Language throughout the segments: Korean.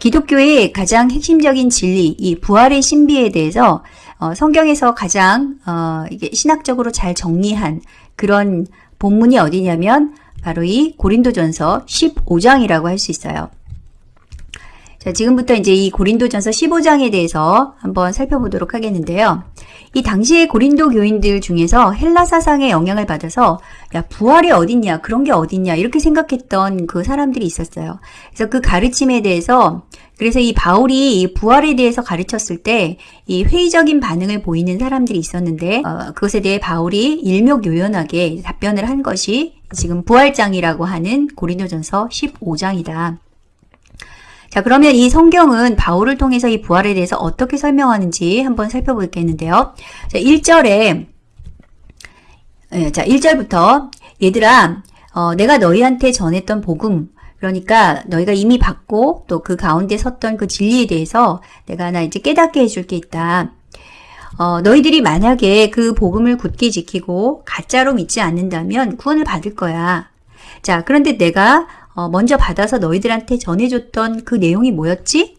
기독교의 가장 핵심적인 진리, 이 부활의 신비에 대해서 어, 성경에서 가장 어, 이게 신학적으로 잘 정리한 그런 본문이 어디냐면 바로 이 고린도전서 15장이라고 할 수 있어요. 자, 지금부터 이제 이 고린도전서 15장에 대해서 한번 살펴보도록 하겠는데요. 이 당시의 고린도 교인들 중에서 헬라 사상의 영향을 받아서 야, 부활이 어딨냐, 그런 게 어딨냐, 이렇게 생각했던 그 사람들이 있었어요. 그래서 그 가르침에 대해서 그래서 이 바울이 이 부활에 대해서 가르쳤을 때 이 회의적인 반응을 보이는 사람들이 있었는데 어, 그것에 대해 바울이 일목요연하게 답변을 한 것이 지금 부활장이라고 하는 고린도전서 15장이다. 자, 그러면 이 성경은 바울을 통해서 이 부활에 대해서 어떻게 설명하는지 한번 살펴보겠는데요. 자, 1절에, 예, 자, 1절부터, 얘들아, 어, 내가 너희한테 전했던 복음, 그러니까 너희가 이미 받고 또 그 가운데 섰던 그 진리에 대해서 내가 하나 이제 깨닫게 해줄 게 있다. 어, 너희들이 만약에 그 복음을 굳게 지키고 가짜로 믿지 않는다면 구원을 받을 거야. 자, 그런데 내가 어, 먼저 받아서 너희들한테 전해줬던 그 내용이 뭐였지?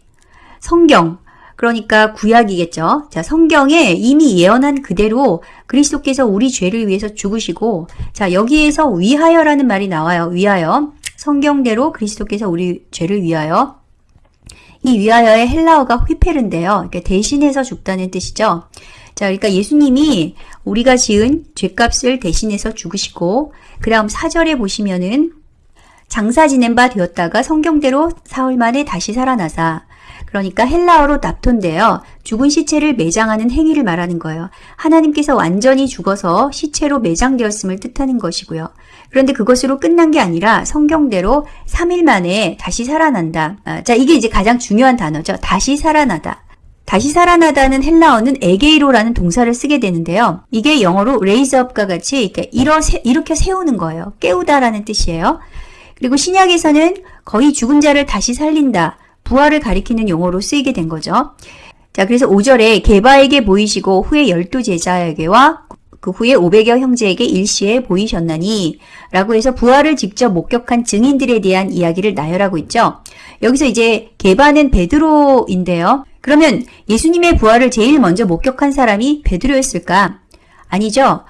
성경. 그러니까 구약이겠죠. 자, 성경에 이미 예언한 그대로 그리스도께서 우리 죄를 위해서 죽으시고, 자, 여기에서 위하여라는 말이 나와요. 위하여. 성경대로 그리스도께서 우리 죄를 위하여. 이 위하여의 헬라어가 휘페른데요. 그러니까 대신해서 죽다는 뜻이죠. 자, 그러니까 예수님이 우리가 지은 죄값을 대신해서 죽으시고, 그 다음 사절에 보시면은 장사 지낸 바 되었다가 성경대로 사흘 만에 다시 살아나사 그러니까 헬라어로 납토인데요. 죽은 시체를 매장하는 행위를 말하는 거예요. 하나님께서 완전히 죽어서 시체로 매장되었음을 뜻하는 것이고요. 그런데 그것으로 끝난 게 아니라 성경대로 3일 만에 다시 살아난다. 아, 자, 이게 이제 가장 중요한 단어죠. 다시 살아나다. 다시 살아나다는 헬라어는 에게이로라는 동사를 쓰게 되는데요. 이게 영어로 up과 같이 이렇게 세우는 거예요. 깨우다라는 뜻이에요. 그리고 신약에서는 거의 죽은 자를 다시 살린다. 부활을 가리키는 용어로 쓰이게 된 거죠. 자, 그래서 5절에 개바에게 보이시고 후에 열두 제자에게와 그 후에 500여 형제에게 일시에 보이셨나니 라고 해서 부활을 직접 목격한 증인들에 대한 이야기를 나열하고 있죠. 여기서 이제 개바는 베드로인데요. 그러면 예수님의 부활을 제일 먼저 목격한 사람이 베드로였을까? 아니죠.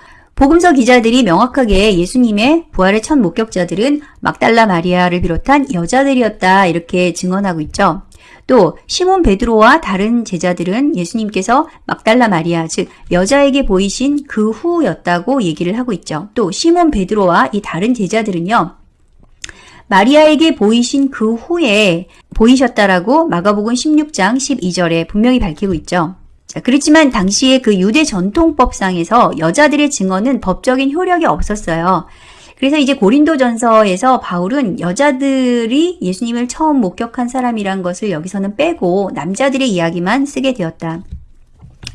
복음서 기자들이 명확하게 예수님의 부활의 첫 목격자들은 막달라 마리아를 비롯한 여자들이었다 이렇게 증언하고 있죠. 또 시몬 베드로와 다른 제자들은 예수님께서 막달라 마리아 즉 여자에게 보이신 그 후였다고 얘기를 하고 있죠. 또 시몬 베드로와 이 다른 제자들은요. 마리아에게 보이신 그 후에 보이셨다라고 마가복음 16장 12절에 분명히 밝히고 있죠. 자, 그렇지만 당시에 그 유대 전통법상에서 여자들의 증언은 법적인 효력이 없었어요. 그래서 이제 고린도전서에서 바울은 여자들이 예수님을 처음 목격한 사람이란 것을 여기서는 빼고 남자들의 이야기만 쓰게 되었다.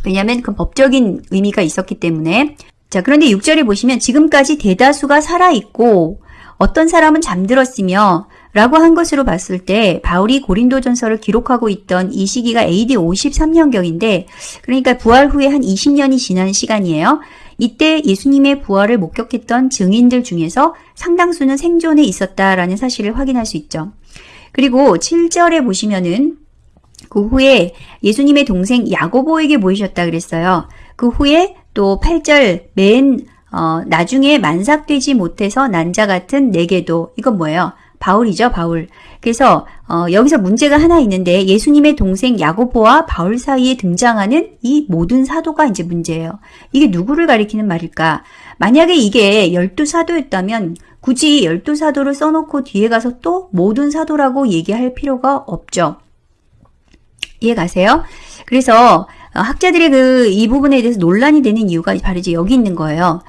왜냐하면 그 법적인 의미가 있었기 때문에 자 그런데 6절에 보시면 지금까지 대다수가 살아있고 어떤 사람은 잠들었으며 라고 한 것으로 봤을 때 바울이 고린도전서를 기록하고 있던 이 시기가 AD 53년경인데 그러니까 부활 후에 한 20년이 지난 시간이에요. 이때 예수님의 부활을 목격했던 증인들 중에서 상당수는 생존에 있었다라는 사실을 확인할 수 있죠. 그리고 7절에 보시면은 그 후에 예수님의 동생 야고보에게 보이셨다 그랬어요. 그 후에 또 8절 맨 어, 나중에 만삭되지 못해서 난자 같은 내게도 이건 뭐예요? 바울이죠, 바울. 그래서 어, 여기서 문제가 하나 있는데 예수님의 동생 야고보와 바울 사이에 등장하는 이 모든 사도가 이제 문제예요. 이게 누구를 가리키는 말일까? 만약에 이게 열두 사도였다면 굳이 열두 사도를 써놓고 뒤에 가서 또 모든 사도라고 얘기할 필요가 없죠. 이해 가세요? 그래서 어, 학자들의 그 이 부분에 대해서 논란이 되는 이유가 바로 이제 여기 있는 거예요.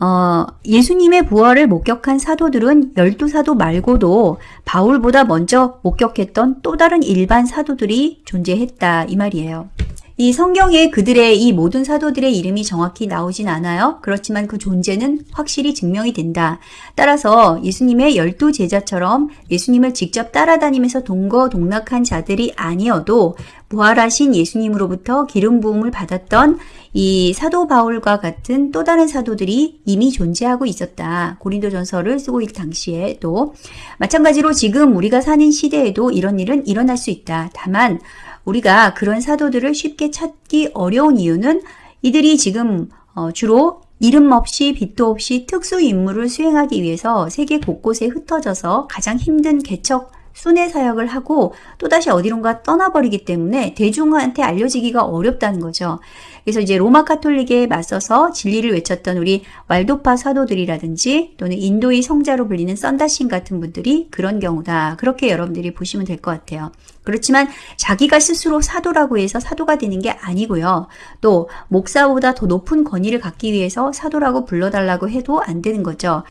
어, 예수님의 부활을 목격한 사도들은 열두 사도 말고도 바울보다 먼저 목격했던 또 다른 일반 사도들이 존재했다 이 말이에요. 이 성경에 그들의 이 모든 사도들의 이름이 정확히 나오진 않아요. 그렇지만 그 존재는 확실히 증명이 된다. 따라서 예수님의 열두 제자처럼 예수님을 직접 따라다니면서 동거동락한 자들이 아니어도 부활하신 예수님으로부터 기름 부음을 받았던 이 사도 바울과 같은 또 다른 사도들이 이미 존재하고 있었다. 고린도전서를 쓰고 있을 당시에 또 마찬가지로 지금 우리가 사는 시대에도 이런 일은 일어날 수 있다. 다만 우리가 그런 사도들을 쉽게 찾기 어려운 이유는 이들이 지금 어, 주로 이름 없이 빛도 없이 특수 임무를 수행하기 위해서 세계 곳곳에 흩어져서 가장 힘든 개척 순회 사역을 하고 또다시 어디론가 떠나버리기 때문에 대중한테 알려지기가 어렵다는 거죠. 그래서 이제 로마 카톨릭에 맞서서 진리를 외쳤던 우리 왈도파 사도들이라든지 또는 인도의 성자로 불리는 썬다신 같은 분들이 그런 경우다. 그렇게 여러분들이 보시면 될 것 같아요. 그렇지만 자기가 스스로 사도라고 해서 사도가 되는 게 아니고요. 또 목사보다 더 높은 권위를 갖기 위해서 사도라고 불러달라고 해도 안 되는 거죠.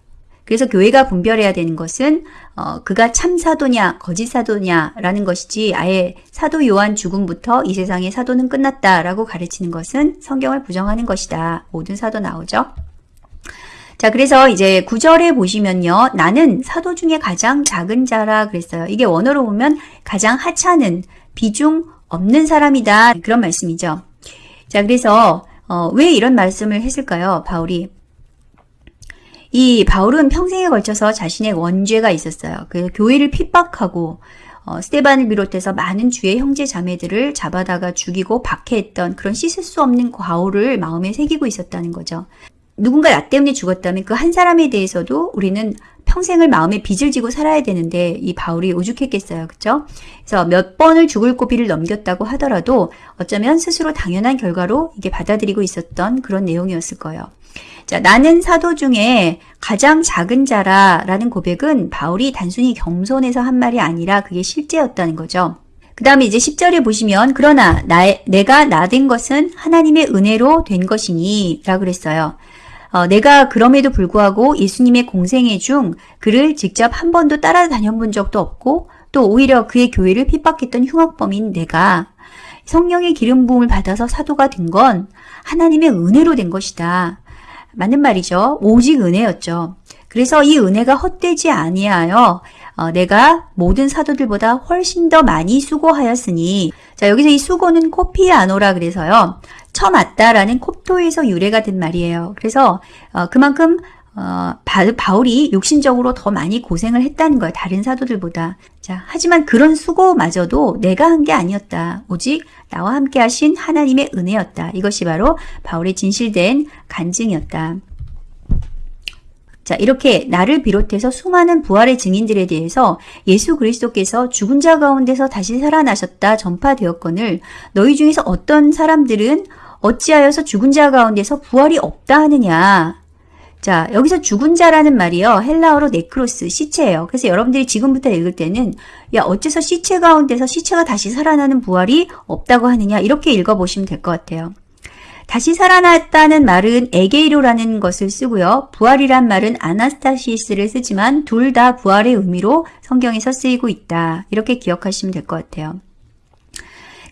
그래서 교회가 분별해야 되는 것은 어, 그가 참 사도냐 거짓 사도냐라는 것이지 아예 사도 요한 죽음부터 이 세상의 사도는 끝났다라고 가르치는 것은 성경을 부정하는 것이다. 모든 사도 나오죠. 자, 그래서 이제 구절에 보시면요. 나는 사도 중에 가장 작은 자라 그랬어요. 이게 원어로 보면 가장 하찮은 비중 없는 사람이다. 그런 말씀이죠. 자, 그래서 어, 왜 이런 말씀을 했을까요? 바울이 이 바울은 평생에 걸쳐서 자신의 원죄가 있었어요. 그 교회를 핍박하고 어, 스테반을 비롯해서 많은 주의 형제 자매들을 잡아다가 죽이고 박해했던 그런 씻을 수 없는 과오를 마음에 새기고 있었다는 거죠. 누군가 나 때문에 죽었다면 그 한 사람에 대해서도 우리는 평생을 마음에 빚을 지고 살아야 되는데 이 바울이 오죽했겠어요. 그죠? 그래서 몇 번을 죽을 고비를 넘겼다고 하더라도 어쩌면 스스로 당연한 결과로 이게 받아들이고 있었던 그런 내용이었을 거예요. 자, 나는 사도 중에 가장 작은 자라 라는 고백은 바울이 단순히 겸손해서 한 말이 아니라 그게 실제였다는 거죠. 그 다음에 이제 10절에 보시면 그러나 나, 내가 나 된 것은 하나님의 은혜로 된 것이니 라고 그랬어요. 어, 내가 그럼에도 불구하고 예수님의 공생애 중 그를 직접 한 번도 따라다녀 본 적도 없고 또 오히려 그의 교회를 핍박했던 흉악범인 내가 성령의 기름 부음을 받아서 사도가 된 건 하나님의 은혜로 된 것이다. 맞는 말이죠. 오직 은혜였죠. 그래서 이 은혜가 헛되지 아니하여 어, 내가 모든 사도들보다 훨씬 더 많이 수고하였으니 자 여기서 이 수고는 코피아노라 그래서요. 처맞다라는 콥토에서 유래가 된 말이에요. 그래서 어, 그만큼 어, 바, 울이 육신적으로 더 많이 고생을 했다는 거예요. 다른 사도들보다. 자, 하지만 그런 수고마저도 내가 한 게 아니었다. 오직 나와 함께 하신 하나님의 은혜였다. 이것이 바로 바울의 진실된 간증이었다. 자, 이렇게 나를 비롯해서 수많은 부활의 증인들에 대해서 예수 그리스도께서 죽은 자 가운데서 다시 살아나셨다 전파되었거늘 너희 중에서 어떤 사람들은 어찌하여서 죽은 자 가운데서 부활이 없다 하느냐. 자, 여기서 죽은 자라는 말이요. 헬라어로 νεκρός, 시체예요. 그래서 여러분들이 지금부터 읽을 때는 야, 어째서 시체 가운데서 시체가 다시 살아나는 부활이 없다고 하느냐. 이렇게 읽어보시면 될 것 같아요. 다시 살아났다는 말은 ἐγείρω라는 것을 쓰고요. 부활이란 말은 ἀνάστασις를 쓰지만 둘 다 부활의 의미로 성경에서 쓰이고 있다. 이렇게 기억하시면 될 것 같아요.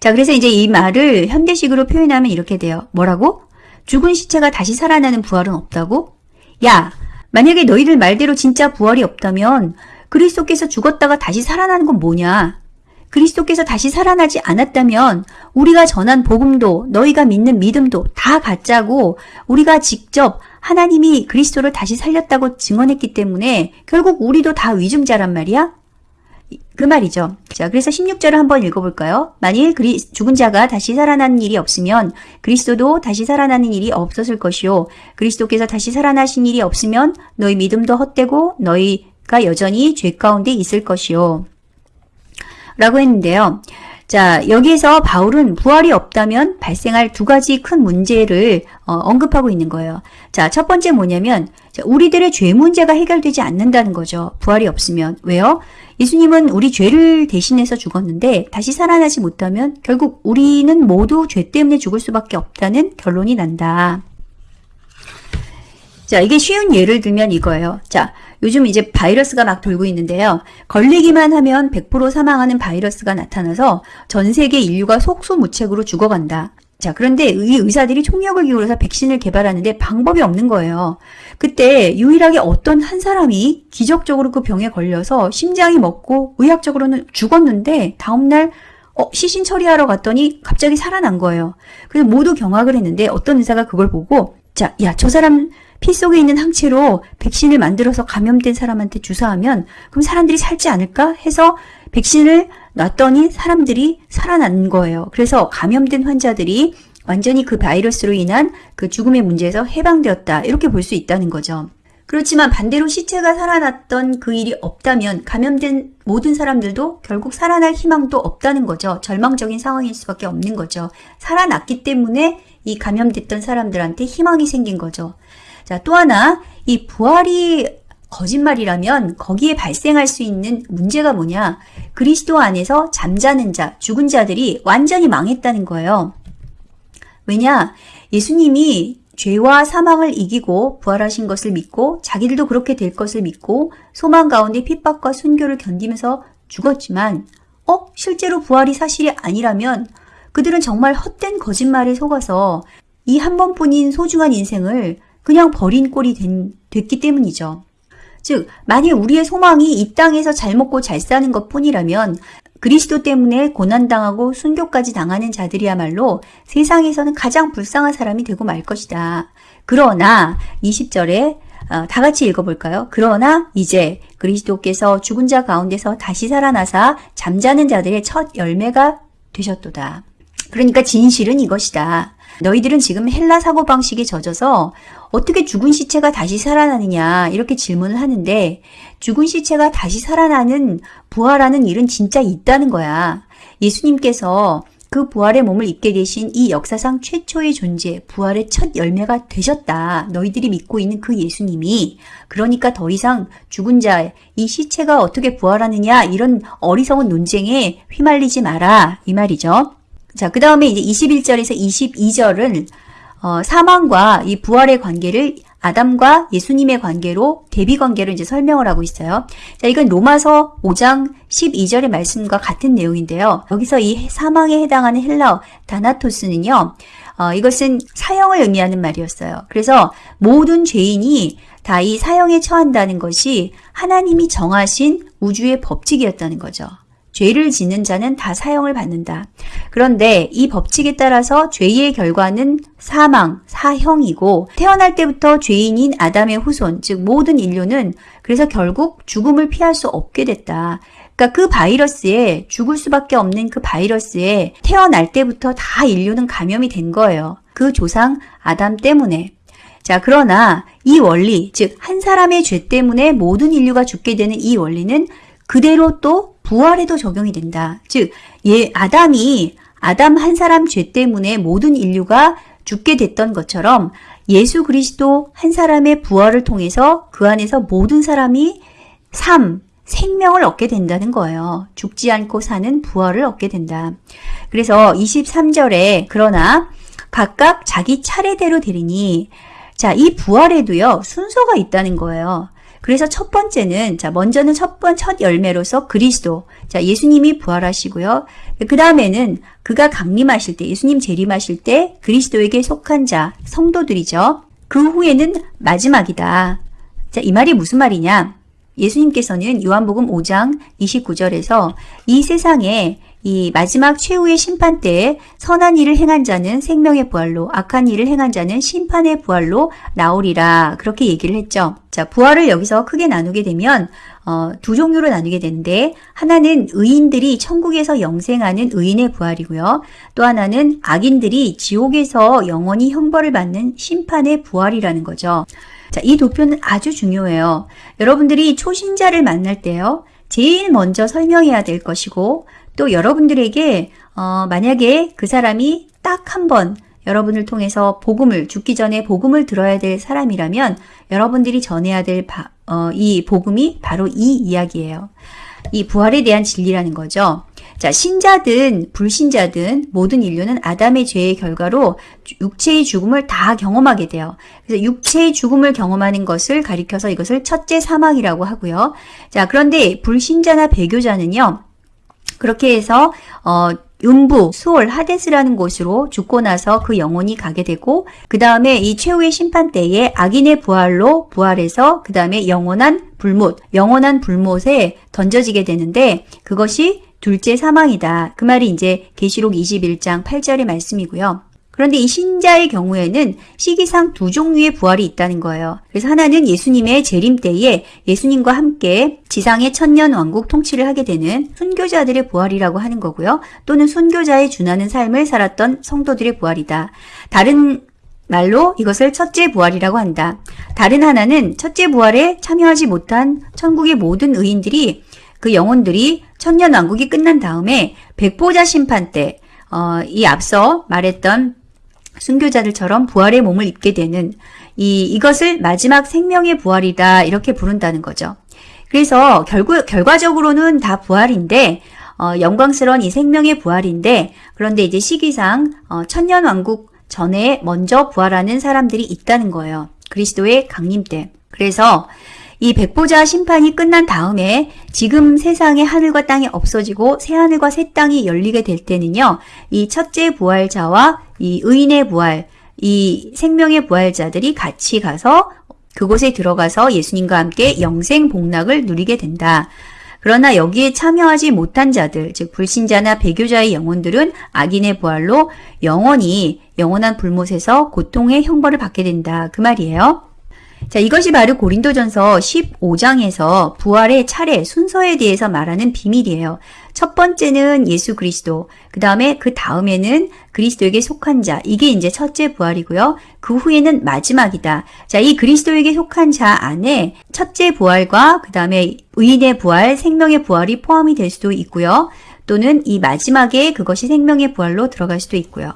자, 그래서 이제 이 말을 현대식으로 표현하면 이렇게 돼요. 뭐라고? 죽은 시체가 다시 살아나는 부활은 없다고? 야, 만약에 너희들 말대로 진짜 부활이 없다면 그리스도께서 죽었다가 다시 살아나는 건 뭐냐? 그리스도께서 다시 살아나지 않았다면 우리가 전한 복음도 너희가 믿는 믿음도 다 가짜고 우리가 직접 하나님이 그리스도를 다시 살렸다고 증언했기 때문에 결국 우리도 다 위증자란 말이야? 그 말이죠. 자, 그래서 16절을 한번 읽어볼까요? 만일 그리, 죽은 자가 다시 살아나는 일이 없으면 그리스도도 다시 살아나는 일이 없었을 것이요. 그리스도께서 다시 살아나신 일이 없으면 너희 믿음도 헛되고 너희가 여전히 죄 가운데 있을 것이요. 라고 했는데요. 자, 여기에서 바울은 부활이 없다면 발생할 두 가지 큰 문제를 어, 언급하고 있는 거예요. 자, 첫 번째 뭐냐면 우리들의 죄 문제가 해결되지 않는다는 거죠. 부활이 없으면. 왜요? 예수님은 우리 죄를 대신해서 죽었는데 다시 살아나지 못하면 결국 우리는 모두 죄 때문에 죽을 수밖에 없다는 결론이 난다. 자, 이게 쉬운 예를 들면 이거예요. 자, 요즘 이제 바이러스가 막 돌고 있는데요. 걸리기만 하면 100% 사망하는 바이러스가 나타나서 전 세계 인류가 속수무책으로 죽어간다. 자, 그런데 이 의사들이 총력을 기울여서 백신을 개발하는데 방법이 없는 거예요. 그때 유일하게 어떤 한 사람이 기적적으로 그 병에 걸려서 심장이 먹고 의학적으로는 죽었는데 다음날 어, 시신 처리하러 갔더니 갑자기 살아난 거예요. 그래서 모두 경악을 했는데 어떤 의사가 그걸 보고 자, 야, 저 사람 피 속에 있는 항체로 백신을 만들어서 감염된 사람한테 주사하면 그럼 사람들이 살지 않을까 해서 백신을 놨더니 사람들이 살아난 거예요. 그래서 감염된 환자들이 완전히 그 바이러스로 인한 그 죽음의 문제에서 해방되었다. 이렇게 볼 수 있다는 거죠. 그렇지만 반대로 시체가 살아났던 그 일이 없다면 감염된 모든 사람들도 결국 살아날 희망도 없다는 거죠. 절망적인 상황일 수밖에 없는 거죠. 살아났기 때문에 이 감염됐던 사람들한테 희망이 생긴 거죠. 자, 또 하나, 이 부활이 거짓말이라면 거기에 발생할 수 있는 문제가 뭐냐? 그리스도 안에서 잠자는 자, 죽은 자들이 완전히 망했다는 거예요. 왜냐? 예수님이 죄와 사망을 이기고 부활하신 것을 믿고 자기들도 그렇게 될 것을 믿고 소망 가운데 핍박과 순교를 견디면서 죽었지만 어? 실제로 부활이 사실이 아니라면 그들은 정말 헛된 거짓말에 속아서 이 한 번뿐인 소중한 인생을 그냥 버린 꼴이 된, 됐기 때문이죠. 즉, 만일 우리의 소망이 이 땅에서 잘 먹고 잘 사는 것 뿐이라면 그리스도 때문에 고난당하고 순교까지 당하는 자들이야말로 세상에서는 가장 불쌍한 사람이 되고 말 것이다. 그러나 20절에 어, 다 같이 읽어볼까요? 그러나 이제 그리스도께서 죽은 자 가운데서 다시 살아나사 잠자는 자들의 첫 열매가 되셨도다. 그러니까 진실은 이것이다. 너희들은 지금 헬라 사고방식에 젖어서 어떻게 죽은 시체가 다시 살아나느냐 이렇게 질문을 하는데 죽은 시체가 다시 살아나는 부활하는 일은 진짜 있다는 거야. 예수님께서 그 부활의 몸을 입게 되신 이 역사상 최초의 존재, 부활의 첫 열매가 되셨다. 너희들이 믿고 있는 그 예수님이. 그러니까 더 이상 죽은 자, 이 시체가 어떻게 부활하느냐, 이런 어리석은 논쟁에 휘말리지 마라. 이 말이죠. 자, 그 다음에 이제 21절에서 22절은 어, 사망과 이 부활의 관계를 아담과 예수님의 관계로 대비 관계로 이제 설명을 하고 있어요. 자, 이건 로마서 5장 12절의 말씀과 같은 내용인데요. 여기서 이 사망에 해당하는 헬라어 다나토스는요. 어, 이것은 사형을 의미하는 말이었어요. 그래서 모든 죄인이 다 이 사형에 처한다는 것이 하나님이 정하신 우주의 법칙이었다는 거죠. 죄를 짓는 자는 다 사형을 받는다. 그런데 이 법칙에 따라서 죄의 결과는 사망, 사형이고 태어날 때부터 죄인인 아담의 후손, 즉 모든 인류는 그래서 결국 죽음을 피할 수 없게 됐다. 그러니까 그 바이러스에 죽을 수밖에 없는 그 바이러스에 태어날 때부터 다 인류는 감염이 된 거예요. 그 조상 아담 때문에. 자, 그러나 이 원리, 즉 한 사람의 죄 때문에 모든 인류가 죽게 되는 이 원리는 그대로 또 부활에도 적용이 된다. 즉, 예, 아담이 아담 한 사람 죄 때문에 모든 인류가 죽게 됐던 것처럼 예수 그리스도 한 사람의 부활을 통해서 그 안에서 모든 사람이 삶, 생명을 얻게 된다는 거예요. 죽지 않고 사는 부활을 얻게 된다. 그래서 23절에 그러나 각각 자기 차례대로 되리니 자, 이 부활에도요, 순서가 있다는 거예요. 그래서 첫 번째는 자 먼저는 첫번첫 열매로서 그리스도 자 예수님이 부활하시고요. 그 다음에는 그가 강림하실 때 예수님 재림하실 때 그리스도에게 속한 자 성도들이죠. 그 후에는 마지막이다. 자 이 말이 무슨 말이냐? 예수님께서는 요한복음 5장 29절에서 이 세상에 이 마지막 최후의 심판 때에 선한 일을 행한 자는 생명의 부활로 악한 일을 행한 자는 심판의 부활로 나오리라 그렇게 얘기를 했죠. 자 부활을 여기서 크게 나누게 되면 어, 두 종류로 나누게 되는데 하나는 의인들이 천국에서 영생하는 의인의 부활이고요. 또 하나는 악인들이 지옥에서 영원히 형벌을 받는 심판의 부활이라는 거죠. 자, 이 도표는 아주 중요해요. 여러분들이 초신자를 만날 때요. 제일 먼저 설명해야 될 것이고 또 여러분들에게 어, 만약에 그 사람이 딱 한 번 여러분을 통해서 복음을 죽기 전에 복음을 들어야 될 사람이라면 여러분들이 전해야 될이 어, 복음이 바로 이 이야기예요. 이 부활에 대한 진리라는 거죠. 자, 신자든 불신자든 모든 인류는 아담의 죄의 결과로 육체의 죽음을 다 경험하게 돼요. 그래서 육체의 죽음을 경험하는 것을 가리켜서 이것을 첫째 사망이라고 하고요. 자, 그런데 불신자나 배교자는요. 그렇게 해서 어 음부, 수월, 하데스라는 곳으로 죽고 나서 그 영혼이 가게 되고 그 다음에 이 최후의 심판 때에 악인의 부활로 부활해서 그 다음에 영원한 불못, 영원한 불못에 던져지게 되는데 그것이 둘째 사망이다. 그 말이 이제 계시록 21장 8절의 말씀이고요. 그런데 이 신자의 경우에는 시기상 두 종류의 부활이 있다는 거예요. 그래서 하나는 예수님의 재림 때에 예수님과 함께 지상의 천년 왕국 통치를 하게 되는 순교자들의 부활이라고 하는 거고요. 또는 순교자의 준하는 삶을 살았던 성도들의 부활이다. 다른 말로 이것을 첫째 부활이라고 한다. 다른 하나는 첫째 부활에 참여하지 못한 천국의 모든 의인들이 그 영혼들이 천년 왕국이 끝난 다음에 백보자 심판 때, 어, 이 앞서 말했던 순교자들처럼 부활의 몸을 입게 되는 이, 이것을 마지막 생명의 부활이다. 이렇게 부른다는 거죠. 그래서 결국, 결과적으로는 다 부활인데, 어, 영광스러운 이 생명의 부활인데, 그런데 이제 시기상, 어, 천년왕국 전에 먼저 부활하는 사람들이 있다는 거예요. 그리스도의 강림 때. 그래서 이 백보자 심판이 끝난 다음에 지금 세상의 하늘과 땅이 없어지고 새 하늘과 새 땅이 열리게 될 때는요. 이 첫째 부활자와 이 의인의 부활, 이 생명의 부활자들이 같이 가서 그곳에 들어가서 예수님과 함께 영생 복락을 누리게 된다. 그러나 여기에 참여하지 못한 자들, 즉 불신자나 배교자의 영혼들은 악인의 부활로 영원히 영원한 불못에서 고통의 형벌을 받게 된다. 그 말이에요. 자, 이것이 바로 고린도전서 15장에서 부활의 차례, 순서에 대해서 말하는 비밀이에요. 첫 번째는 예수 그리스도, 그 다음에 그 다음에는 그리스도에게 속한 자, 이게 이제 첫째 부활이고요. 그 후에는 마지막이다. 자, 이 그리스도에게 속한 자 안에 첫째 부활과 그 다음에 의인의 부활, 생명의 부활이 포함이 될 수도 있고요. 또는 이 마지막에 그것이 생명의 부활로 들어갈 수도 있고요.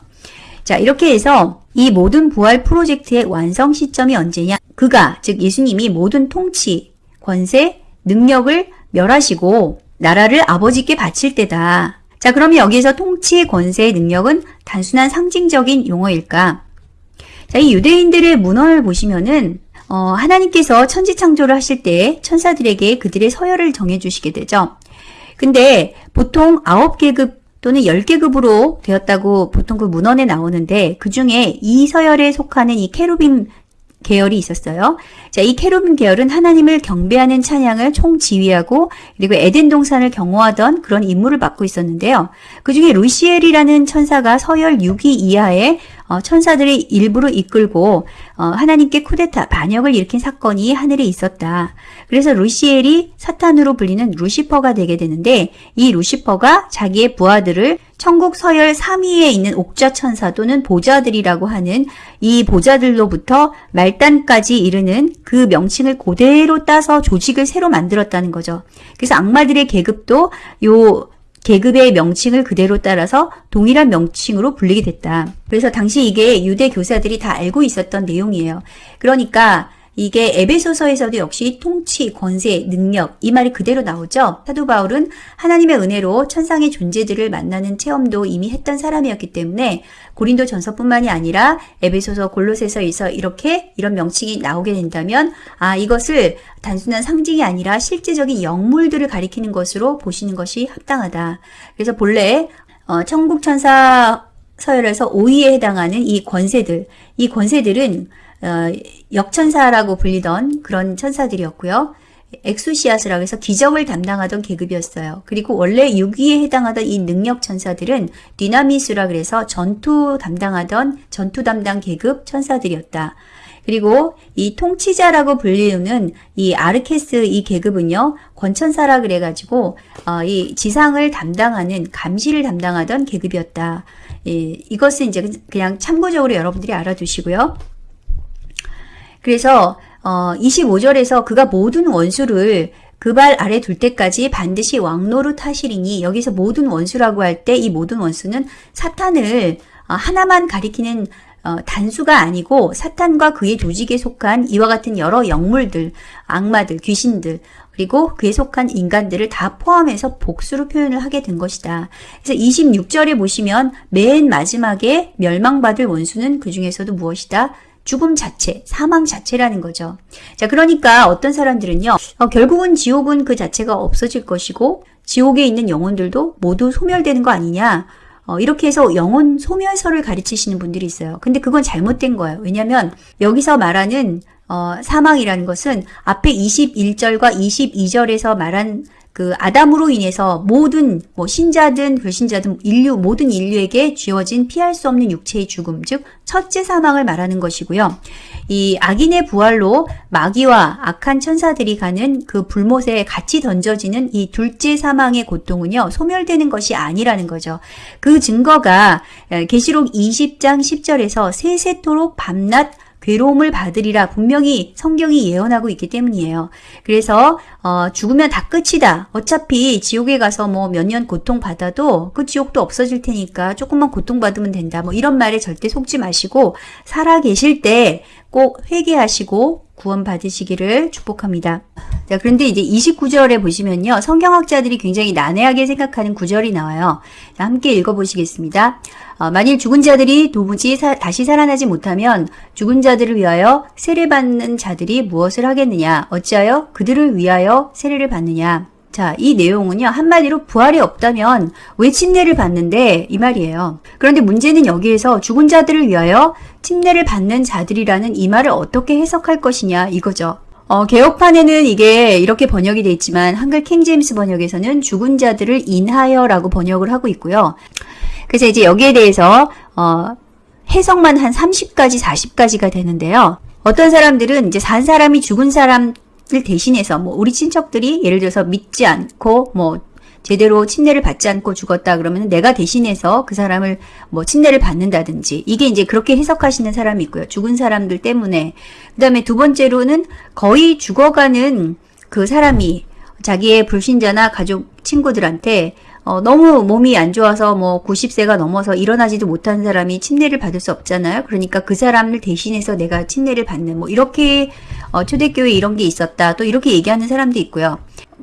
자, 이렇게 해서 이 모든 부활 프로젝트의 완성 시점이 언제냐? 그가, 즉 예수님이 모든 통치, 권세, 능력을 멸하시고 나라를 아버지께 바칠 때다. 자, 그러면 여기에서 통치, 권세, 능력은 단순한 상징적인 용어일까? 자, 이 유대인들의 문헌을 보시면은 어, 하나님께서 천지 창조를 하실 때 천사들에게 그들의 서열을 정해 주시게 되죠. 근데 보통 아홉 계급 또는 10계급으로 되었다고 보통 그 문헌에 나오는데 그 중에 이 서열에 속하는 이 케루빔 계열이 있었어요. 자, 이 케루빔 계열은 하나님을 경배하는 찬양을 총지휘하고 그리고 에덴 동산을 경호하던 그런 임무를 맡고 있었는데요. 그 중에 루시엘이라는 천사가 서열 6위 이하의 어, 천사들의 일부를 이끌고 어, 하나님께 쿠데타 반역을 일으킨 사건이 하늘에 있었다. 그래서 루시엘이 사탄으로 불리는 루시퍼가 되게 되는데 이 루시퍼가 자기의 부하들을 천국 서열 3위에 있는 옥좌 천사 또는 보좌들이라고 하는 이 보좌들로부터 말단까지 이르는 그 명칭을 그대로 따서 조직을 새로 만들었다는 거죠. 그래서 악마들의 계급도 요 계급의 명칭을 그대로 따라서 동일한 명칭으로 불리게 됐다. 그래서 당시 이게 유대 교사들이 다 알고 있었던 내용이에요. 그러니까 이게 에베소서에서도 역시 통치, 권세, 능력 이 말이 그대로 나오죠. 사도 바울은 하나님의 은혜로 천상의 존재들을 만나는 체험도 이미 했던 사람이었기 때문에 고린도 전서뿐만이 아니라 에베소서, 골로새서에서 이렇게 이런 명칭이 나오게 된다면 아 이것을 단순한 상징이 아니라 실제적인 영물들을 가리키는 것으로 보시는 것이 합당하다. 그래서 본래 어, 천국 천사 서열에서 5위에 해당하는 이 권세들, 이 권세들은 어, 역천사라고 불리던 그런 천사들이었고요. 엑소시아스라고 해서 기적을 담당하던 계급이었어요. 그리고 원래 6위에 해당하던 이 능력 천사들은 디나미스라 그래서 전투 담당하던 전투 담당 계급 천사들이었다. 그리고 이 통치자라고 불리는 이 아르케스 이 계급은요 권천사라 그래가지고 어, 이 지상을 담당하는 감시를 담당하던 계급이었다. 예, 이것은 이제 그냥 참고적으로 여러분들이 알아두시고요. 그래서 어, 25절에서 그가 모든 원수를 그 발 아래 둘 때까지 반드시 왕노릇 하시리니 여기서 모든 원수라고 할 때 이 모든 원수는 사탄을 어, 하나만 가리키는 어, 단수가 아니고 사탄과 그의 조직에 속한 이와 같은 여러 영물들, 악마들, 귀신들 그리고 그에 속한 인간들을 다 포함해서 복수로 표현을 하게 된 것이다. 그래서 26절에 보시면 맨 마지막에 멸망받을 원수는 그 중에서도 무엇이다? 죽음 자체, 사망 자체라는 거죠. 자, 그러니까 어떤 사람들은요, 어, 결국은 지옥은 그 자체가 없어질 것이고, 지옥에 있는 영혼들도 모두 소멸되는 거 아니냐. 어, 이렇게 해서 영혼 소멸설을 가르치시는 분들이 있어요. 근데 그건 잘못된 거예요. 왜냐면 여기서 말하는 어, 사망이라는 것은 앞에 21절과 22절에서 말한 그 아담으로 인해서 모든 뭐 신자든 불신자든 인류 모든 인류에게 쥐어진 피할 수 없는 육체의 죽음 즉 첫째 사망을 말하는 것이고요. 이 악인의 부활로 마귀와 악한 천사들이 가는 그 불못에 같이 던져지는 이 둘째 사망의 고통은요. 소멸되는 것이 아니라는 거죠. 그 증거가 계시록 20장 10절에서 세세토록 밤낮 괴로움을 받으리라 분명히 성경이 예언하고 있기 때문이에요. 그래서 어, 죽으면 다 끝이다. 어차피 지옥에 가서 뭐 몇 년 고통 받아도 그 지옥도 없어질 테니까 조금만 고통 받으면 된다. 뭐 이런 말에 절대 속지 마시고 살아 계실 때 꼭 회개하시고 구원 받으시기를 축복합니다. 자, 그런데 이제 29절에 보시면요. 성경학자들이 굉장히 난해하게 생각하는 구절이 나와요. 자, 함께 읽어보시겠습니다. 어, 만일 죽은 자들이 도무지 사, 다시 살아나지 못하면 죽은 자들을 위하여 세례 받는 자들이 무엇을 하겠느냐? 어찌하여 그들을 위하여 세례를 받느냐? 자, 이 내용은요, 한마디로 부활이 없다면 왜 침례를 받는데? 이 말이에요. 그런데 문제는 여기에서 죽은 자들을 위하여 침례를 받는 자들이라는 이 말을 어떻게 해석할 것이냐, 이거죠. 어, 개혁판에는 이게 이렇게 번역이 되어 있지만 한글 킹제임스 번역에서는 죽은 자들을 인하여라고 번역을 하고 있고요. 그래서 이제 여기에 대해서 어, 해석만 한 30가지, 40가지가 되는데요. 어떤 사람들은 이제 산 사람이 죽은 사람을 대신해서 뭐 우리 친척들이 예를 들어서 믿지 않고 뭐 제대로 침례를 받지 않고 죽었다 그러면 내가 대신해서 그 사람을 뭐 침례를 받는다든지 이게 이제 그렇게 해석하시는 사람이 있고요. 죽은 사람들 때문에 그 다음에 두 번째로는 거의 죽어가는 그 사람이 자기의 불신자나 가족 친구들한테 어, 너무 몸이 안 좋아서 뭐 90세가 넘어서 일어나지도 못한 사람이 침례를 받을 수 없잖아요. 그러니까 그 사람을 대신해서 내가 침례를 받는 뭐 이렇게 어, 초대교회 이런 게 있었다. 또 이렇게 얘기하는 사람도 있고요.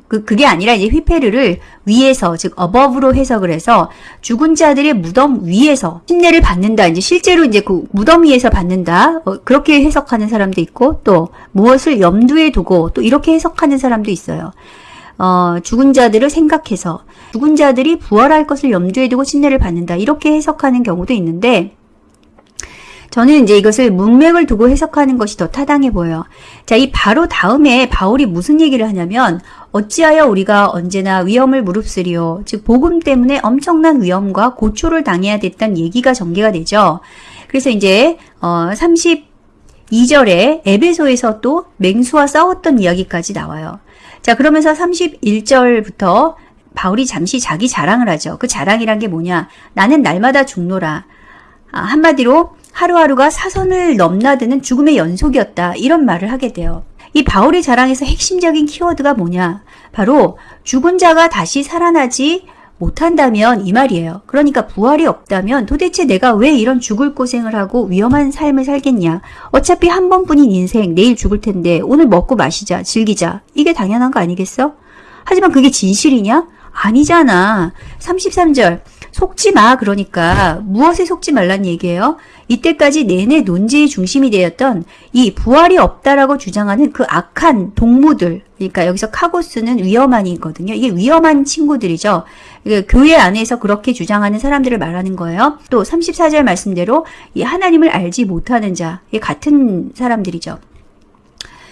그, 그게 아니라 이제 휘페르를 위에서, 즉, 어버브로 해석을 해서 죽은 자들의 무덤 위에서 침례를 받는다. 이제 실제로 이제 그 무덤 위에서 받는다. 어, 그렇게 해석하는 사람도 있고, 또 무엇을 염두에 두고 또 이렇게 해석하는 사람도 있어요. 어, 죽은 자들을 생각해서 죽은 자들이 부활할 것을 염두에 두고 침례를 받는다. 이렇게 해석하는 경우도 있는데 저는 이제 이것을 문맥을 두고 해석하는 것이 더 타당해 보여요. 자, 이 바로 다음에 바울이 무슨 얘기를 하냐면 어찌하여 우리가 언제나 위험을 무릅쓰리요. 즉 복음 때문에 엄청난 위험과 고초를 당해야 됐던 얘기가 전개가 되죠. 그래서 이제 어 32절에 에베소에서 또 맹수와 싸웠던 이야기까지 나와요. 자, 그러면서 31절부터 바울이 잠시 자기 자랑을 하죠. 그 자랑이란 게 뭐냐? 나는 날마다 죽노라. 아, 한마디로 하루하루가 사선을 넘나드는 죽음의 연속이었다. 이런 말을 하게 돼요. 이 바울의 자랑에서 핵심적인 키워드가 뭐냐? 바로 죽은 자가 다시 살아나지 못한다면 이 말이에요. 그러니까 부활이 없다면 도대체 내가 왜 이런 죽을 고생을 하고 위험한 삶을 살겠냐? 어차피 한 번뿐인 인생 내일 죽을 텐데 오늘 먹고 마시자, 즐기자. 이게 당연한 거 아니겠어? 하지만 그게 진실이냐? 아니잖아. 33절. 속지 마. 그러니까 무엇에 속지 말란 얘기예요? 이때까지 내내 논지의 중심이 되었던 이 부활이 없다라고 주장하는 그 악한 동무들. 그러니까 여기서 카고스는 위험한이거든요. 이게 위험한 친구들이죠. 교회 안에서 그렇게 주장하는 사람들을 말하는 거예요. 또 34절 말씀대로 이 하나님을 알지 못하는 자. 이 같은 사람들이죠.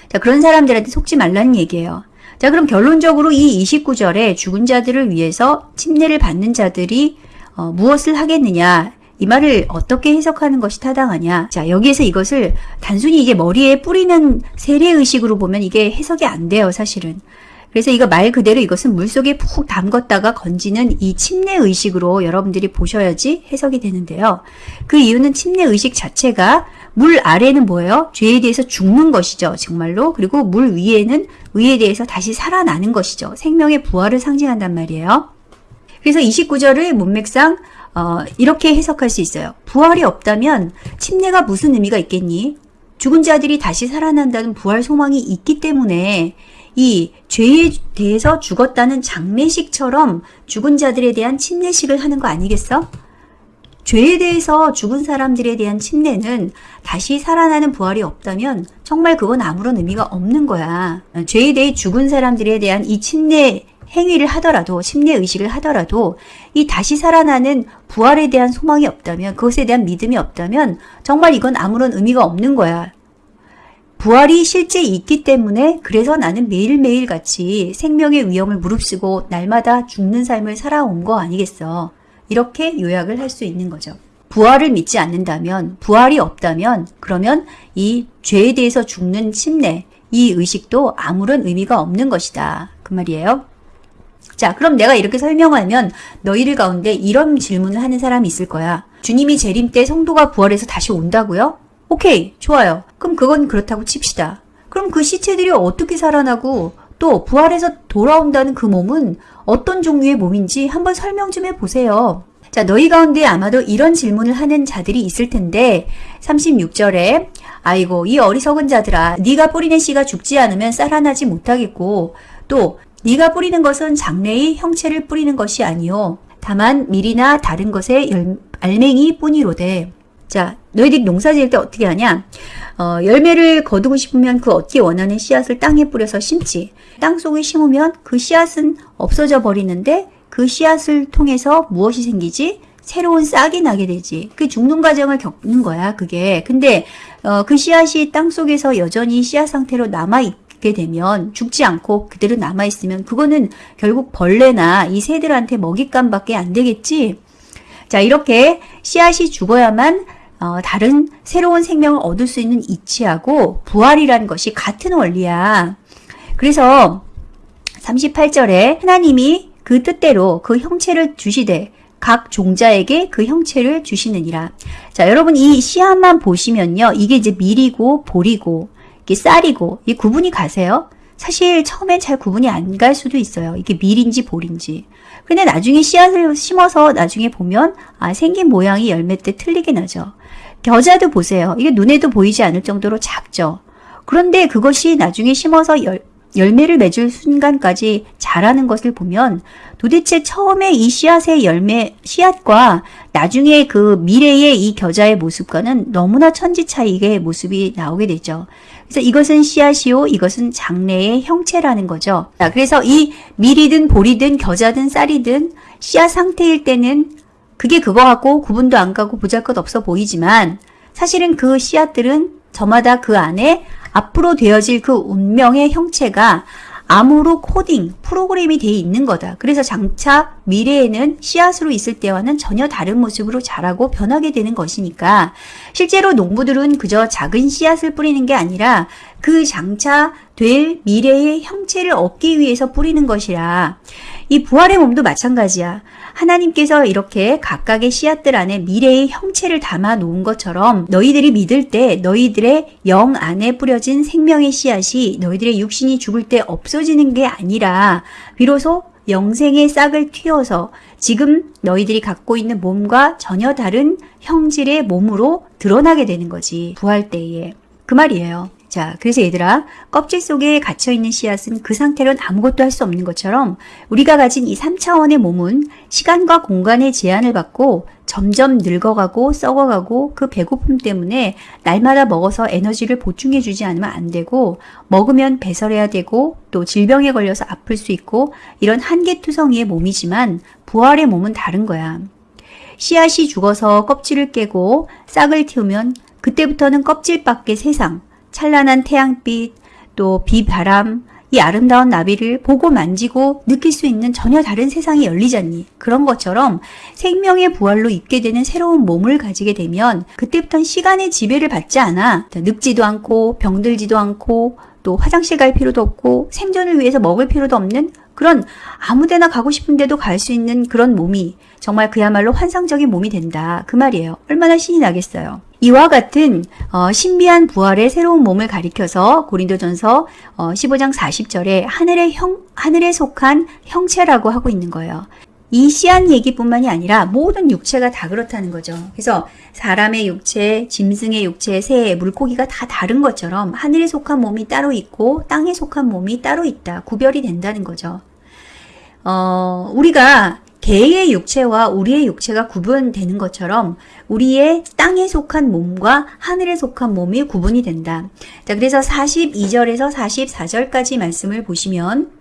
자, 그런 사람들한테 속지 말라는 얘기예요. 자, 그럼 결론적으로 이 29절에 죽은 자들을 위해서 침례를 받는 자들이 어, 무엇을 하겠느냐? 이 말을 어떻게 해석하는 것이 타당하냐? 자, 여기에서 이것을 단순히 이제 머리에 뿌리는 세례의식으로 보면 이게 해석이 안 돼요, 사실은. 그래서 이거 말 그대로 이것은 물속에 푹 담궜다가 건지는 이 침례 의식으로 여러분들이 보셔야지 해석이 되는데요. 그 이유는 침례 의식 자체가 물 아래는 뭐예요? 죄에 대해서 죽는 것이죠. 정말로. 그리고 물 위에는 의에 대해서 다시 살아나는 것이죠. 생명의 부활을 상징한단 말이에요. 그래서 29절을 문맥상 어, 이렇게 해석할 수 있어요. 부활이 없다면 침례가 무슨 의미가 있겠니? 죽은 자들이 다시 살아난다는 부활 소망이 있기 때문에 이 죄에 대해서 죽었다는 장례식처럼 죽은 자들에 대한 침례식을 하는 거 아니겠어? 죄에 대해서 죽은 사람들에 대한 침례는 다시 살아나는 부활이 없다면 정말 그건 아무런 의미가 없는 거야. 죄에 대해 죽은 사람들에 대한 이 침례 행위를 하더라도 침례 의식을 하더라도 이 다시 살아나는 부활에 대한 소망이 없다면 그것에 대한 믿음이 없다면 정말 이건 아무런 의미가 없는 거야. 부활이 실제 있기 때문에 그래서 나는 매일매일 같이 생명의 위험을 무릅쓰고 날마다 죽는 삶을 살아온 거 아니겠어. 이렇게 요약을 할 수 있는 거죠. 부활을 믿지 않는다면, 부활이 없다면, 그러면 이 죄에 대해서 죽는 침례, 이 의식도 아무런 의미가 없는 것이다. 그 말이에요. 자, 그럼 내가 이렇게 설명하면 너희들 가운데 이런 질문을 하는 사람이 있을 거야. 주님이 재림 때 성도가 부활해서 다시 온다고요? 오케이, 좋아요. 그럼 그건 그렇다고 칩시다. 그럼 그 시체들이 어떻게 살아나고 또 부활해서 돌아온다는 그 몸은 어떤 종류의 몸인지 한번 설명 좀 해보세요. 자, 너희 가운데 아마도 이런 질문을 하는 자들이 있을 텐데 36절에 아이고 이 어리석은 자들아 네가 뿌리는 씨가 죽지 않으면 살아나지 못하겠고 또 네가 뿌리는 것은 장래의 형체를 뿌리는 것이 아니요 다만 밀이나 다른 것의 열, 알맹이 뿐이로되 자 너희들이 농사 지을 때 어떻게 하냐 어, 열매를 거두고 싶으면 그 얻기 원하는 씨앗을 땅에 뿌려서 심지 땅 속에 심으면 그 씨앗은 없어져 버리는데 그 씨앗을 통해서 무엇이 생기지? 새로운 싹이 나게 되지. 그 죽는 과정을 겪는 거야, 그게. 근데, 어, 그 씨앗이 땅 속에서 여전히 씨앗 상태로 남아있 게 되면, 죽지 않고 그대로 남아있으면, 그거는 결국 벌레나 이 새들한테 먹잇감밖에 안 되겠지? 자, 이렇게 씨앗이 죽어야만 어, 다른 새로운 생명을 얻을 수 있는 이치하고 부활이라는 것이 같은 원리야. 그래서 38절에 하나님이 그 뜻대로 그 형체를 주시되 각 종자에게 그 형체를 주시느니라. 자, 여러분 이 씨앗만 보시면요. 이게 이제 밀이고 볼이고 이게 쌀이고 이 구분이 가세요? 사실 처음엔 잘 구분이 안 갈 수도 있어요. 이게 밀인지 볼인지. 근데 나중에 씨앗을 심어서 나중에 보면 아 생긴 모양이 열매 때 틀리게 나죠. 겨자도 보세요. 이게 눈에도 보이지 않을 정도로 작죠. 그런데 그것이 나중에 심어서 열, 열매를 맺을 순간까지 자라는 것을 보면 도대체 처음에 이 씨앗의 열매, 씨앗과 나중에 그 미래의 이 겨자의 모습과는 너무나 천지 차이의 모습이 나오게 되죠. 그래서 이것은 씨앗이요, 이것은 장래의 형체라는 거죠. 자, 그래서 이 밀이든 보리든 겨자든 쌀이든 씨앗 상태일 때는 그게 그거하고 구분도 안 가고 보잘것 없어 보이지만 사실은 그 씨앗들은 저마다 그 안에 앞으로 되어질 그 운명의 형체가 암으로 코딩, 프로그램이 돼 있는 거다. 그래서 장차 미래에는 씨앗으로 있을 때와는 전혀 다른 모습으로 자라고 변하게 되는 것이니까 실제로 농부들은 그저 작은 씨앗을 뿌리는 게 아니라 그 장차 될 미래의 형체를 얻기 위해서 뿌리는 것이라 이 부활의 몸도 마찬가지야. 하나님께서 이렇게 각각의 씨앗들 안에 미래의 형체를 담아 놓은 것처럼 너희들이 믿을 때 너희들의 영 안에 뿌려진 생명의 씨앗이 너희들의 육신이 죽을 때 없어지는 게 아니라 비로소 영생의 싹을 틔워서 지금 너희들이 갖고 있는 몸과 전혀 다른 형질의 몸으로 드러나게 되는 거지. 부활 때에. 그 말이에요. 자, 그래서 얘들아, 껍질 속에 갇혀있는 씨앗은 그 상태로는 아무것도 할 수 없는 것처럼 우리가 가진 이 3차원의 몸은 시간과 공간의 제한을 받고 점점 늙어가고 썩어가고 그 배고픔 때문에 날마다 먹어서 에너지를 보충해주지 않으면 안 되고 먹으면 배설해야 되고 또 질병에 걸려서 아플 수 있고 이런 한계투성이의 몸이지만 부활의 몸은 다른 거야. 씨앗이 죽어서 껍질을 깨고 싹을 틔우면 그때부터는 껍질 밖의 세상, 찬란한 태양빛, 또 비바람, 이 아름다운 나비를 보고 만지고 느낄 수 있는 전혀 다른 세상이 열리잖니. 그런 것처럼 생명의 부활로 입게 되는 새로운 몸을 가지게 되면 그때부터는 시간의 지배를 받지 않아. 늙지도 않고 병들지도 않고 또 화장실 갈 필요도 없고 생존을 위해서 먹을 필요도 없는 그런 아무데나 가고 싶은데도 갈 수 있는 그런 몸이 정말 그야말로 환상적인 몸이 된다. 그 말이에요. 얼마나 신이 나겠어요. 이와 같은 어, 신비한 부활의 새로운 몸을 가리켜서 고린도전서 어, 15장 40절에 하늘의 형 하늘에 속한 형체라고 하고 있는 거예요. 이 씨앗 얘기뿐만이 아니라 모든 육체가 다 그렇다는 거죠. 그래서 사람의 육체, 짐승의 육체, 새, 물고기가 다 다른 것처럼 하늘에 속한 몸이 따로 있고 땅에 속한 몸이 따로 있다. 구별이 된다는 거죠. 어, 우리가 개의 육체와 우리의 육체가 구분되는 것처럼 우리의 땅에 속한 몸과 하늘에 속한 몸이 구분이 된다. 자, 그래서 42절에서 44절까지 말씀을 보시면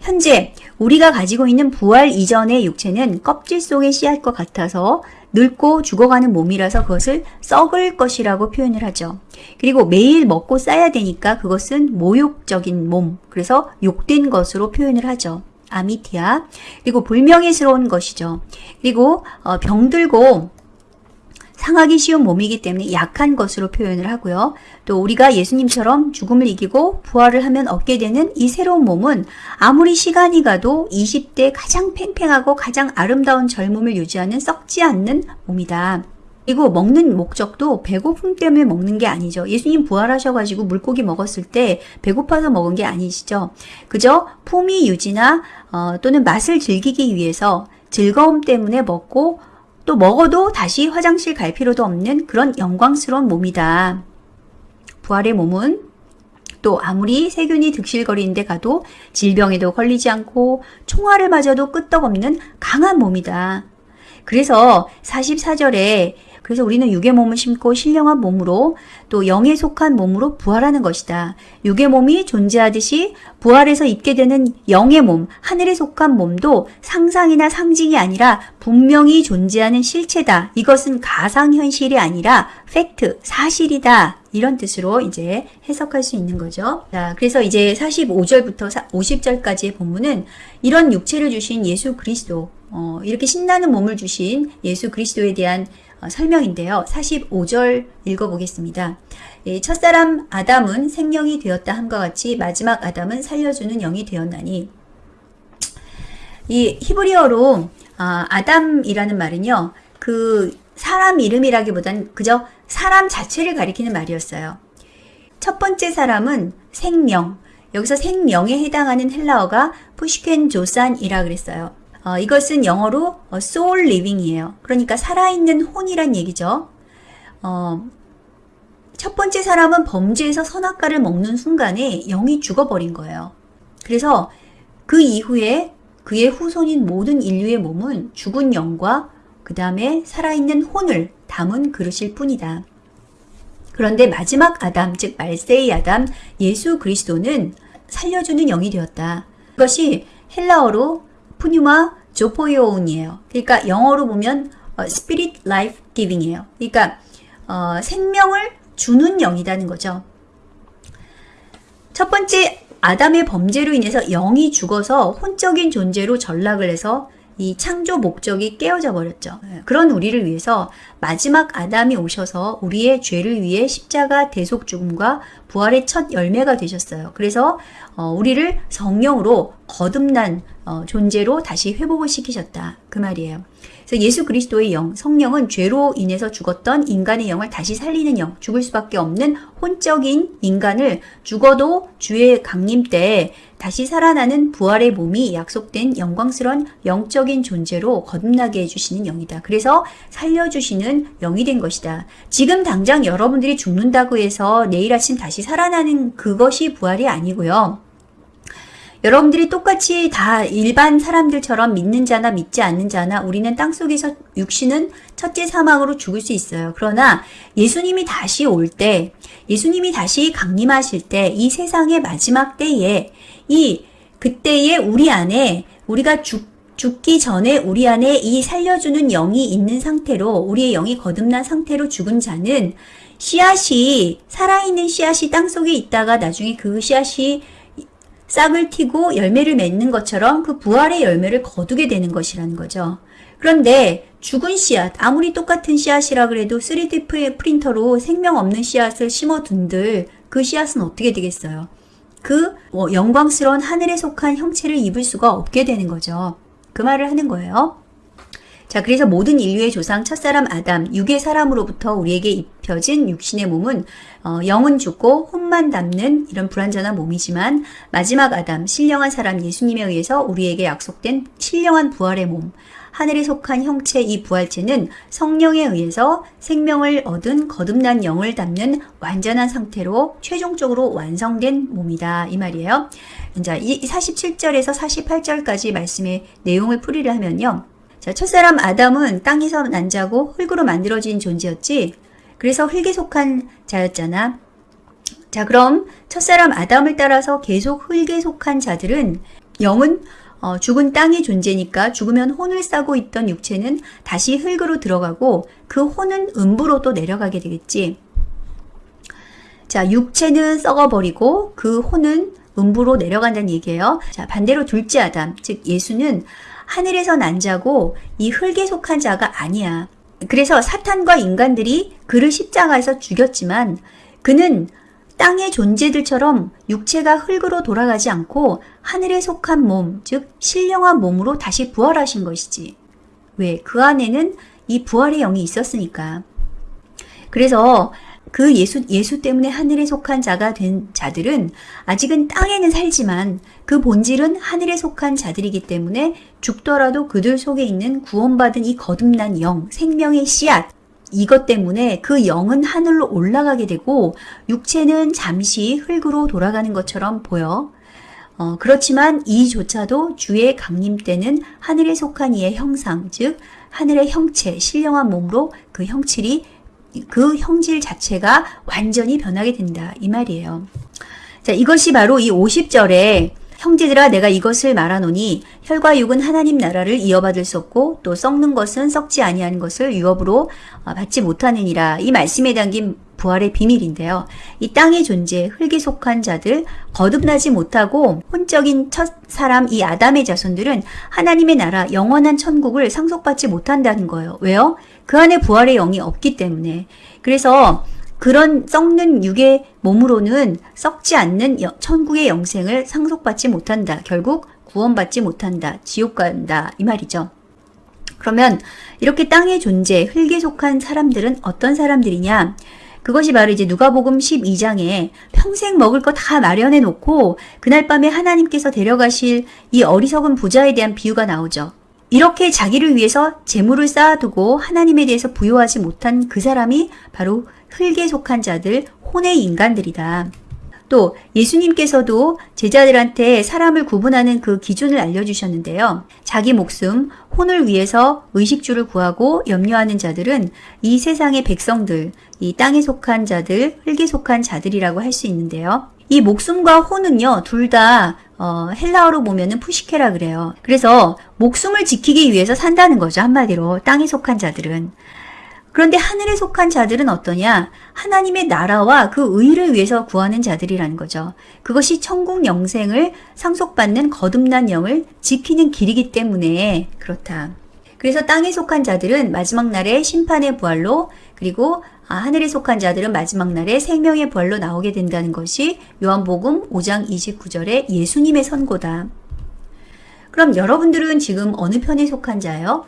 현재 우리가 가지고 있는 부활 이전의 육체는 껍질 속의 씨앗과 같아서 늙고 죽어가는 몸이라서 그것을 썩을 것이라고 표현을 하죠. 그리고 매일 먹고 싸야 되니까 그것은 모욕적인 몸, 그래서 욕된 것으로 표현을 하죠. 아미티아. 그리고 불명예스러운 것이죠. 그리고 어, 병들고 상하기 쉬운 몸이기 때문에 약한 것으로 표현을 하고요. 또 우리가 예수님처럼 죽음을 이기고 부활을 하면 얻게 되는 이 새로운 몸은 아무리 시간이 가도 20대 가장 팽팽하고 가장 아름다운 젊음을 유지하는 썩지 않는 몸이다. 그리고 먹는 목적도 배고픔 때문에 먹는 게 아니죠. 예수님 부활하셔가지고 물고기 먹었을 때 배고파서 먹은 게 아니시죠. 그저 품위 유지나 어, 또는 맛을 즐기기 위해서 즐거움 때문에 먹고 또 먹어도 다시 화장실 갈 필요도 없는 그런 영광스러운 몸이다. 부활의 몸은 또 아무리 세균이 득실거리는데 가도 질병에도 걸리지 않고 총알을 맞아도 끄떡없는 강한 몸이다. 그래서 44절에 그래서 우리는 육의 몸을 심고 신령한 몸으로 또 영에 속한 몸으로 부활하는 것이다. 육의 몸이 존재하듯이 부활해서 입게 되는 영의 몸, 하늘에 속한 몸도 상상이나 상징이 아니라 분명히 존재하는 실체다. 이것은 가상현실이 아니라 팩트, 사실이다. 이런 뜻으로 이제 해석할 수 있는 거죠. 자, 그래서 이제 45절부터 50절까지의 본문은 이런 육체를 주신 예수 그리스도, 어, 이렇게 신나는 몸을 주신 예수 그리스도에 대한 어, 설명인데요. 45절 읽어보겠습니다. 첫사람 아담은 생명이 되었다 함과 같이 마지막 아담은 살려주는 영이 되었나니 이 히브리어로 아, 아담이라는 말은요. 그 사람 이름이라기보단 그저 사람 자체를 가리키는 말이었어요. 첫 번째 사람은 생명. 여기서 생명에 해당하는 헬라어가 푸시켄 조산이라 그랬어요. 어, 이것은 영어로 어, soul living이에요. 그러니까 살아있는 혼이란 얘기죠. 어, 첫 번째 사람은 범죄에서 선악과를 먹는 순간에 영이 죽어버린 거예요. 그래서 그 이후에 그의 후손인 모든 인류의 몸은 죽은 영과 그 다음에 살아있는 혼을 담은 그릇일 뿐이다. 그런데 마지막 아담, 즉 말세의 아담, 예수 그리스도는 살려주는 영이 되었다. 이것이 헬라어로 푸뉴마 조포요온이에요. 그러니까 영어로 보면 어, Spirit Life Giving이에요. 그러니까 어, 생명을 주는 영이라는 거죠. 첫 번째 아담의 범죄로 인해서 영이 죽어서 혼적인 존재로 전락을 해서 이 창조 목적이 깨어져 버렸죠. 예, 그런 우리를 위해서 마지막 아담이 오셔서 우리의 죄를 위해 십자가 대속 죽음과 부활의 첫 열매가 되셨어요. 그래서 어, 우리를 성령으로 거듭난 어, 존재로 다시 회복을 시키셨다. 그 말이에요. 그래서 예수 그리스도의 영, 성령은 죄로 인해서 죽었던 인간의 영을 다시 살리는 영, 죽을 수밖에 없는 혼적인 인간을 죽어도 주의 강림 때 다시 살아나는 부활의 몸이 약속된 영광스러운 영적인 존재로 거듭나게 해주시는 영이다. 그래서 살려주시는 영이 된 것이다. 지금 당장 여러분들이 죽는다고 해서 내일 아침 다시 살아나는 그것이 부활이 아니고요. 여러분들이 똑같이 다 일반 사람들처럼 믿는 자나 믿지 않는 자나 우리는 땅속에서 육신은 첫째 사망으로 죽을 수 있어요. 그러나 예수님이 다시 올 때, 예수님이 다시 강림하실 때, 이 세상의 마지막 때에, 이, 그때에 우리 안에, 우리가 죽, 죽기 전에 우리 안에 이 살려주는 영이 있는 상태로, 우리의 영이 거듭난 상태로 죽은 자는 씨앗이, 살아있는 씨앗이 땅속에 있다가 나중에 그 씨앗이 싹을 튀고 열매를 맺는 것처럼 그 부활의 열매를 거두게 되는 것이라는 거죠. 그런데 죽은 씨앗, 아무리 똑같은 씨앗이라 그래도 3D 프린터로 생명 없는 씨앗을 심어둔들 그 씨앗은 어떻게 되겠어요? 그 어, 영광스러운 하늘에 속한 형체를 입을 수가 없게 되는 거죠. 그 말을 하는 거예요. 자, 그래서 모든 인류의 조상 첫사람 아담, 육의 사람으로부터 우리에게 입혀진 육신의 몸은 어, 영은 죽고 혼만 담는 이런 불완전한 몸이지만 마지막 아담, 신령한 사람 예수님에 의해서 우리에게 약속된 신령한 부활의 몸, 하늘에 속한 형체 이 부활체는 성령에 의해서 생명을 얻은 거듭난 영을 담는 완전한 상태로 최종적으로 완성된 몸이다. 이 말이에요. 자, 이 47절에서 48절까지 말씀의 내용을 풀이를 하면요. 자, 첫사람 아담은 땅에서 난 자고 흙으로 만들어진 존재였지. 그래서 흙에 속한 자였잖아. 자, 그럼 첫사람 아담을 따라서 계속 흙에 속한 자들은 영은 어, 죽은 땅의 존재니까 죽으면 혼을 싸고 있던 육체는 다시 흙으로 들어가고 그 혼은 음부로 또 내려가게 되겠지. 자, 육체는 썩어버리고 그 혼은 음부로 내려간다는 얘기예요. 자, 반대로 둘째 아담, 즉 예수는 하늘에서 난 자고 이 흙에 속한 자가 아니야. 그래서 사탄과 인간들이 그를 십자가에서 죽였지만 그는 땅의 존재들처럼 육체가 흙으로 돌아가지 않고 하늘에 속한 몸, 즉 신령한 몸으로 다시 부활하신 것이지. 왜? 그 안에는 이 부활의 영이 있었으니까. 그래서 그 예수, 예수 때문에 하늘에 속한 자가 된 자들은 아직은 땅에는 살지만 그 본질은 하늘에 속한 자들이기 때문에 죽더라도 그들 속에 있는 구원받은 이 거듭난 영, 생명의 씨앗, 이것 때문에 그 영은 하늘로 올라가게 되고 육체는 잠시 흙으로 돌아가는 것처럼 보여. 어, 그렇지만 이조차도 주의 강림 때는 하늘에 속한 이의 형상, 즉 하늘의 형체, 신령한 몸으로 그 형질이 그 형질 자체가 완전히 변하게 된다 이 말이에요. 자, 이것이 바로 이 50절에 형제들아 내가 이것을 말하노니 혈과 육은 하나님 나라를 이어받을 수 없고 또 썩는 것은 썩지 아니하는 것을 유업으로 어, 받지 못하느니라. 이 말씀에 담긴 부활의 비밀인데요. 이 땅의 존재, 흙에 속한 자들, 거듭나지 못하고 혼적인 첫 사람 이 아담의 자손들은 하나님의 나라 영원한 천국을 상속받지 못한다는 거예요. 왜요? 그 안에 부활의 영이 없기 때문에. 그래서 그런 썩는 육의 몸으로는 썩지 않는 천국의 영생을 상속받지 못한다. 결국 구원받지 못한다. 지옥 간다. 이 말이죠. 그러면 이렇게 땅의 존재, 흙에 속한 사람들은 어떤 사람들이냐? 그것이 바로 이제 누가복음 12장에 평생 먹을 거 다 마련해 놓고 그날 밤에 하나님께서 데려가실 이 어리석은 부자에 대한 비유가 나오죠. 이렇게 자기를 위해서 재물을 쌓아두고 하나님에 대해서 부여하지 못한 그 사람이 바로 흙에 속한 자들, 혼의 인간들이다. 또 예수님께서도 제자들한테 사람을 구분하는 그 기준을 알려주셨는데요. 자기 목숨, 혼을 위해서 의식주를 구하고 염려하는 자들은 이 세상의 백성들, 이 땅에 속한 자들, 흙에 속한 자들이라고 할 수 있는데요. 이 목숨과 혼은요, 둘다 어, 헬라어로 보면은 푸시케라 그래요. 그래서 목숨을 지키기 위해서 산다는 거죠. 한마디로 땅에 속한 자들은. 그런데 하늘에 속한 자들은 어떠냐? 하나님의 나라와 그 의를 위해서 구하는 자들이라는 거죠. 그것이 천국 영생을 상속받는 거듭난 영을 지키는 길이기 때문에 그렇다. 그래서 땅에 속한 자들은 마지막 날에 심판의 부활로 그리고 아, 하늘에 속한 자들은 마지막 날에 생명의 부활로 나오게 된다는 것이 요한복음 5장 29절의 예수님의 선고다. 그럼 여러분들은 지금 어느 편에 속한 자요?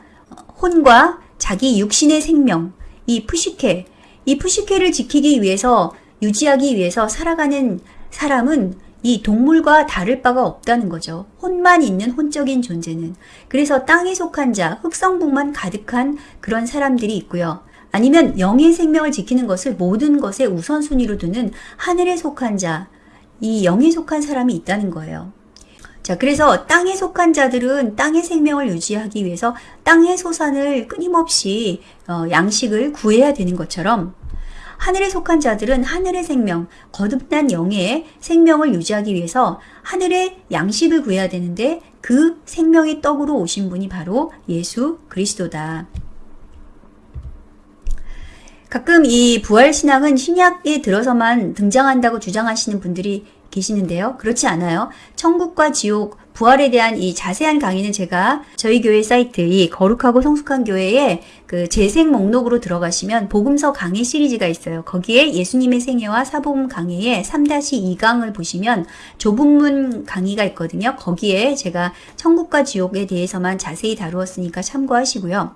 혼과 자기 육신의 생명, 이 푸시케, 이 푸시케를 지키기 위해서 유지하기 위해서 살아가는 사람은 이 동물과 다를 바가 없다는 거죠. 혼만 있는 혼적인 존재는. 그래서 땅에 속한 자, 흑성복만 가득한 그런 사람들이 있고요. 아니면 영의 생명을 지키는 것을 모든 것의 우선순위로 두는 하늘에 속한 자, 이 영에 속한 사람이 있다는 거예요. 자, 그래서 땅에 속한 자들은 땅의 생명을 유지하기 위해서 땅의 소산을 끊임없이 어, 양식을 구해야 되는 것처럼 하늘에 속한 자들은 하늘의 생명, 거듭난 영의 생명을 유지하기 위해서 하늘의 양식을 구해야 되는데 그 생명의 떡으로 오신 분이 바로 예수 그리스도다. 가끔 이 부활신앙은 신약에 들어서만 등장한다고 주장하시는 분들이 계시는데요. 그렇지 않아요. 천국과 지옥, 부활에 대한 이 자세한 강의는 제가 저희 교회 사이트 이 거룩하고 성숙한 교회에 그 재생 목록으로 들어가시면 복음서 강의 시리즈가 있어요. 거기에 예수님의 생애와 사복음 강의에 3-2강을 보시면 좁은 강의가 있거든요. 거기에 제가 천국과 지옥에 대해서만 자세히 다루었으니까 참고하시고요.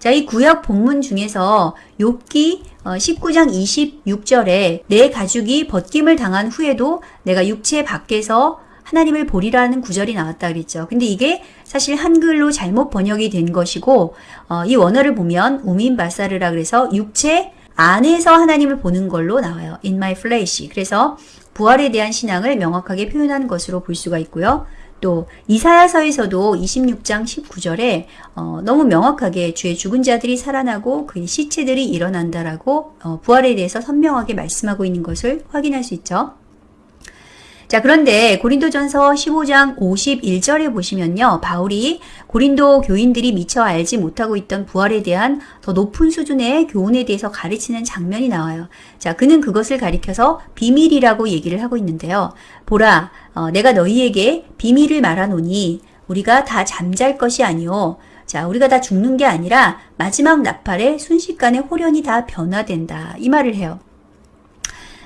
자, 이 구약 본문 중에서 욥기 19장 어, 26절에 내 가죽이 벗김을 당한 후에도 내가 육체 밖에서 하나님을 보리라는 구절이 나왔다 그랬죠. 근데 이게 사실 한글로 잘못 번역이 된 것이고 어, 이 원어를 보면 우민바사르라 그래서 육체 안에서 하나님을 보는 걸로 나와요. In my flesh. 그래서 부활에 대한 신앙을 명확하게 표현한 것으로 볼 수가 있고요. 또 이사야서에서도 26장 19절에 어, 너무 명확하게 주의 죽은 자들이 살아나고 그의 시체들이 일어난다라고 어, 부활에 대해서 선명하게 말씀하고 있는 것을 확인할 수 있죠. 자, 그런데 고린도전서 15장 51절에 보시면요. 바울이 고린도 교인들이 미처 알지 못하고 있던 부활에 대한 더 높은 수준의 교훈에 대해서 가르치는 장면이 나와요. 자, 그는 그것을 가리켜서 비밀이라고 얘기를 하고 있는데요. 보라, 어, 내가 너희에게 비밀을 말하노니 우리가 다 잠잘 것이 아니오. 자, 우리가 다 죽는 게 아니라 마지막 나팔에 순식간에 호련이 다 변화된다. 이 말을 해요.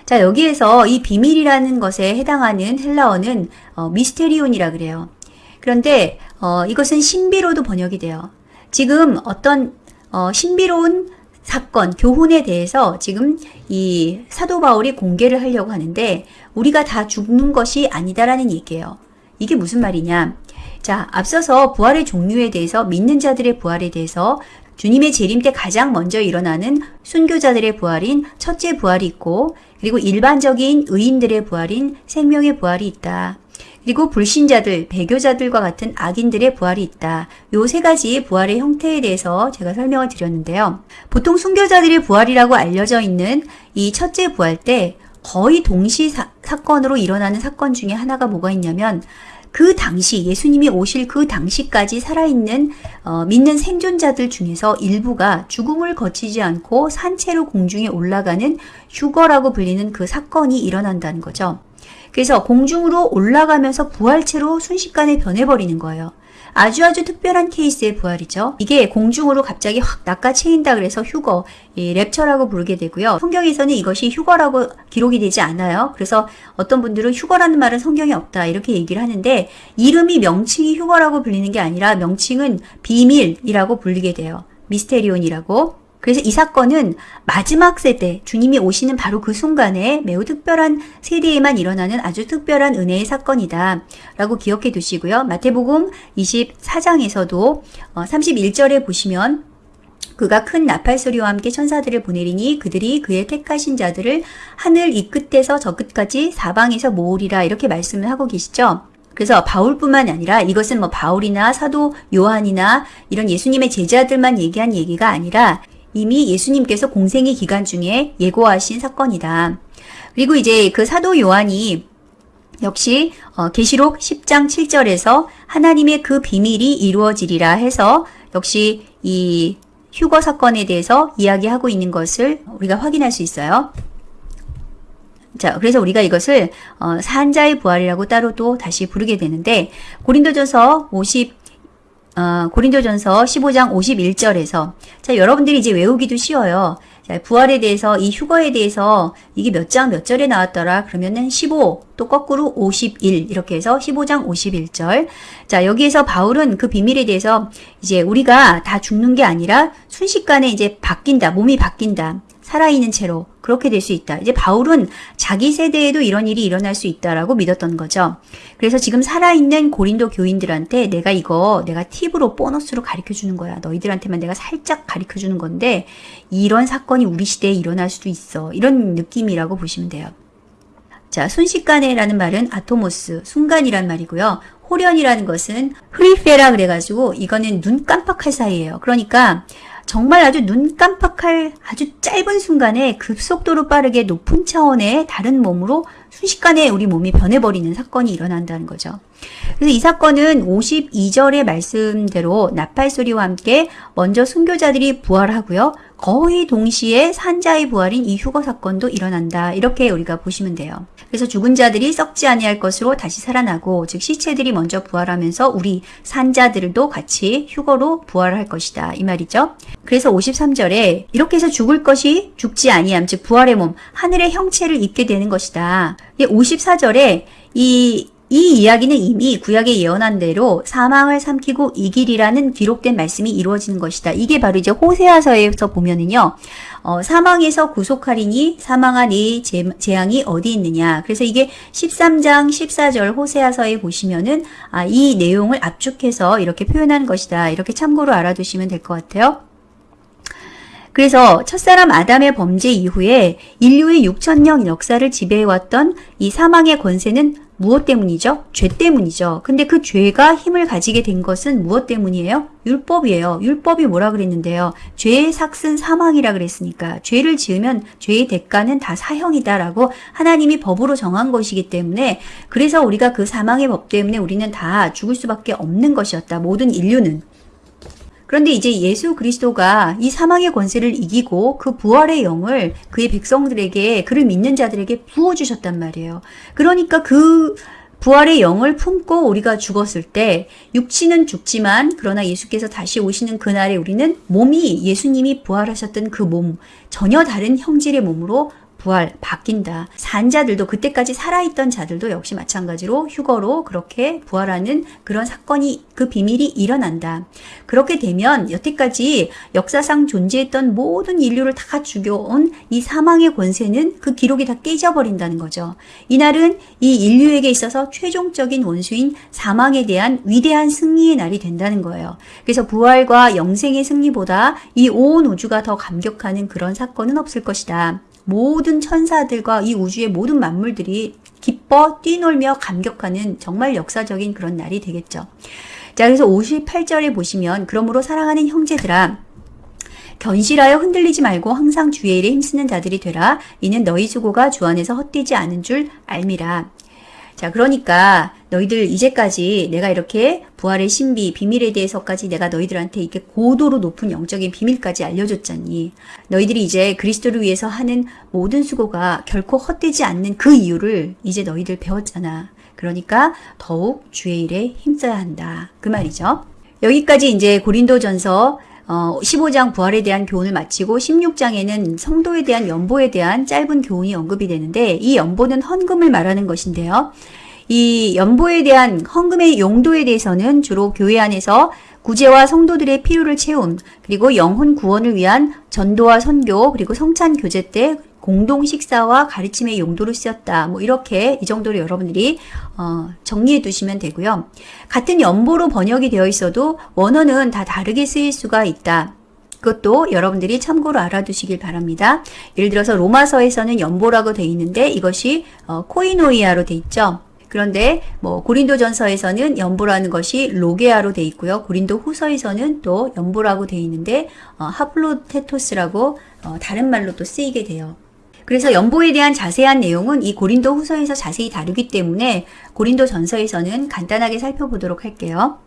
자, 여기에서 이 비밀이라는 것에 해당하는 헬라어는 어, 미스테리온이라 그래요. 그런데 어, 이것은 신비로도 번역이 돼요. 지금 어떤 어, 신비로운 사건, 교훈에 대해서 지금 이 사도 바울이 공개를 하려고 하는데 우리가 다 죽는 것이 아니다라는 얘기예요. 이게 무슨 말이냐? 자, 앞서서 부활의 종류에 대해서 믿는 자들의 부활에 대해서 주님의 재림 때 가장 먼저 일어나는 순교자들의 부활인 첫째 부활이 있고 그리고 일반적인 의인들의 부활인 생명의 부활이 있다. 그리고 불신자들, 배교자들과 같은 악인들의 부활이 있다. 요 세 가지 부활의 형태에 대해서 제가 설명을 드렸는데요. 보통 순교자들의 부활이라고 알려져 있는 이 첫째 부활 때 거의 동시 사, 사건으로 일어나는 사건 중에 하나가 뭐가 있냐면 그 당시 예수님이 오실 그 당시까지 살아있는 어, 믿는 생존자들 중에서 일부가 죽음을 거치지 않고 산채로 공중에 올라가는 휴거라고 불리는 그 사건이 일어난다는 거죠. 그래서 공중으로 올라가면서 부활체로 순식간에 변해버리는 거예요. 아주 아주 특별한 케이스의 부활이죠. 이게 공중으로 갑자기 확 낚아채인다 그래서 휴거, 이 랩처라고 부르게 되고요. 성경에서는 이것이 휴거라고 기록이 되지 않아요. 그래서 어떤 분들은 휴거라는 말은 성경에 없다 이렇게 얘기를 하는데 이름이 명칭이 휴거라고 불리는 게 아니라 명칭은 비밀이라고 불리게 돼요. 미스테리온이라고. 그래서 이 사건은 마지막 세대, 주님이 오시는 바로 그 순간에 매우 특별한 세대에만 일어나는 아주 특별한 은혜의 사건이다. 라고 기억해 두시고요. 마태복음 24장에서도 31절에 어, 보시면 그가 큰 나팔 소리와 함께 천사들을 보내리니 그들이 그의 택하신 자들을 하늘 이 끝에서 저 끝까지 사방에서 모으리라 이렇게 말씀을 하고 계시죠. 그래서 바울뿐만 아니라 이것은 뭐 바울이나 사도 요한이나 이런 예수님의 제자들만 얘기한 얘기가 아니라 이미 예수님께서 공생의 기간 중에 예고하신 사건이다. 그리고 이제 그 사도 요한이 역시 어, 계시록 10장 7절에서 하나님의 그 비밀이 이루어지리라 해서 역시 이 휴거 사건에 대해서 이야기하고 있는 것을 우리가 확인할 수 있어요. 자, 그래서 우리가 이것을 어, 산자의 부활이라고 따로 또 다시 부르게 되는데 고린도전서 50 어, 고린도전서 15장 51절에서. 자 여러분들이 이제 외우기도 쉬워요. 자, 부활에 대해서 이 휴거에 대해서 이게 몇장몇 절에 나왔더라? 그러면은 15 또 거꾸로 51 이렇게 해서 15장 51절. 자 여기에서 바울은 그 비밀에 대해서 이제 우리가 다 죽는 게 아니라 순식간에 이제 바뀐다 몸이 바뀐다 살아있는 채로 그렇게 될 수 있다. 이제 바울은 자기 세대에도 이런 일이 일어날 수 있다라고 믿었던 거죠. 그래서 지금 살아있는 고린도 교인들한테 내가 이거 내가 팁으로 보너스로 가르쳐 주는 거야. 너희들한테만 내가 살짝 가르쳐 주는 건데 이런 사건이 우리 시대에 일어날 수도 있어. 이런 느낌이라고 보시면 돼요. 자, 순식간에라는 말은 아토모스, 순간이란 말이고요. 호련이라는 것은 흐리페라 그래가지고 이거는 눈 깜빡할 사이에요. 그러니까 정말 아주 눈 깜빡할 아주 짧은 순간에 급속도로 빠르게 높은 차원의 다른 몸으로 순식간에 우리 몸이 변해버리는 사건이 일어난다는 거죠. 그래서 이 사건은 52절의 말씀대로 나팔소리와 함께 먼저 순교자들이 부활하고요. 거의 동시에 산자의 부활인 이 휴거 사건도 일어난다. 이렇게 우리가 보시면 돼요. 그래서 죽은 자들이 썩지 아니할 것으로 다시 살아나고 즉 시체들이 먼저 부활하면서 우리 산자들도 같이 휴거로 부활할 것이다. 이 말이죠. 그래서 53절에 이렇게 해서 죽을 것이 죽지 아니함 즉 부활의 몸 하늘의 형체를 입게 되는 것이다. 54절에 이 이 이야기는 이미 구약에 예언한 대로 사망을 삼키고 이길이라는 기록된 말씀이 이루어지는 것이다. 이게 바로 이제 호세아서에서 보면은요. 어, 사망에서 구속하리니 사망한 이 재, 재앙이 어디 있느냐. 그래서 이게 13장 14절 호세아서에 보시면은 아, 이 내용을 압축해서 이렇게 표현한 것이다. 이렇게 참고로 알아두시면 될 것 같아요. 그래서 첫사람 아담의 범죄 이후에 인류의 6천년 역사를 지배해왔던 이 사망의 권세는 무엇 때문이죠? 죄 때문이죠. 근데 그 죄가 힘을 가지게 된 것은 무엇 때문이에요? 율법이에요. 율법이 뭐라 그랬는데요? 죄의 삭슨 사망이라 그랬으니까 죄를 지으면 죄의 대가는 다 사형이다라고 하나님이 법으로 정한 것이기 때문에 그래서 우리가 그 사망의 법 때문에 우리는 다 죽을 수밖에 없는 것이었다. 모든 인류는. 그런데 이제 예수 그리스도가 이 사망의 권세를 이기고 그 부활의 영을 그의 백성들에게 그를 믿는 자들에게 부어 주셨단 말이에요. 그러니까 그 부활의 영을 품고 우리가 죽었을 때 육신은 죽지만 그러나 예수께서 다시 오시는 그날에 우리는 몸이 예수님이 부활하셨던 그 몸 전혀 다른 형질의 몸으로 부활, 바뀐다. 산자들도 그때까지 살아있던 자들도 역시 마찬가지로 휴거로 그렇게 부활하는 그런 사건이 그 비밀이 일어난다. 그렇게 되면 여태까지 역사상 존재했던 모든 인류를 다 죽여온 이 사망의 권세는 그 기록이 다 깨져버린다는 거죠. 이날은 이 인류에게 있어서 최종적인 원수인 사망에 대한 위대한 승리의 날이 된다는 거예요. 그래서 부활과 영생의 승리보다 이 온 우주가 더 감격하는 그런 사건은 없을 것이다. 모든 천사들과 이 우주의 모든 만물들이 기뻐 뛰놀며 감격하는 정말 역사적인 그런 날이 되겠죠. 자, 그래서 58절에 보시면 그러므로 사랑하는 형제들아 견실하여 흔들리지 말고 항상 주의 일에 힘쓰는 자들이 되라. 이는 너희 수고가 주 안에서 헛되지 않은 줄 알미라. 자, 그러니까 너희들 이제까지 내가 이렇게 부활의 신비, 비밀에 대해서까지 내가 너희들한테 이렇게 고도로 높은 영적인 비밀까지 알려줬잖니. 너희들이 이제 그리스도를 위해서 하는 모든 수고가 결코 헛되지 않는 그 이유를 이제 너희들 배웠잖아. 그러니까 더욱 주의 일에 힘써야 한다. 그 말이죠. 여기까지 이제 고린도전서 어, 15장 부활에 대한 교훈을 마치고 16장에는 성도에 대한 연보에 대한 짧은 교훈이 언급이 되는데 이 연보는 헌금을 말하는 것인데요. 이 연보에 대한 헌금의 용도에 대해서는 주로 교회 안에서 구제와 성도들의 필요를 채움, 그리고 영혼 구원을 위한 전도와 선교, 그리고 성찬 교제 때 공동 식사와 가르침의 용도로 쓰였다. 뭐 이렇게 이 정도로 여러분들이 어, 정리해 두시면 되고요. 같은 연보로 번역이 되어 있어도 원어는 다 다르게 쓰일 수가 있다. 그것도 여러분들이 참고로 알아두시길 바랍니다. 예를 들어서 로마서에서는 연보라고 되어 있는데 이것이 어, 코이노이아로 되어 있죠. 그런데 뭐 고린도전서에서는 연보라는 것이 로게아로 돼 있고요. 고린도 후서에서는 또 연보라고 돼 있는데 어, 하플로테토스라고 어, 다른 말로 또 쓰이게 돼요. 그래서 연보에 대한 자세한 내용은 이 고린도 후서에서 자세히 다루기 때문에 고린도 전서에서는 간단하게 살펴보도록 할게요.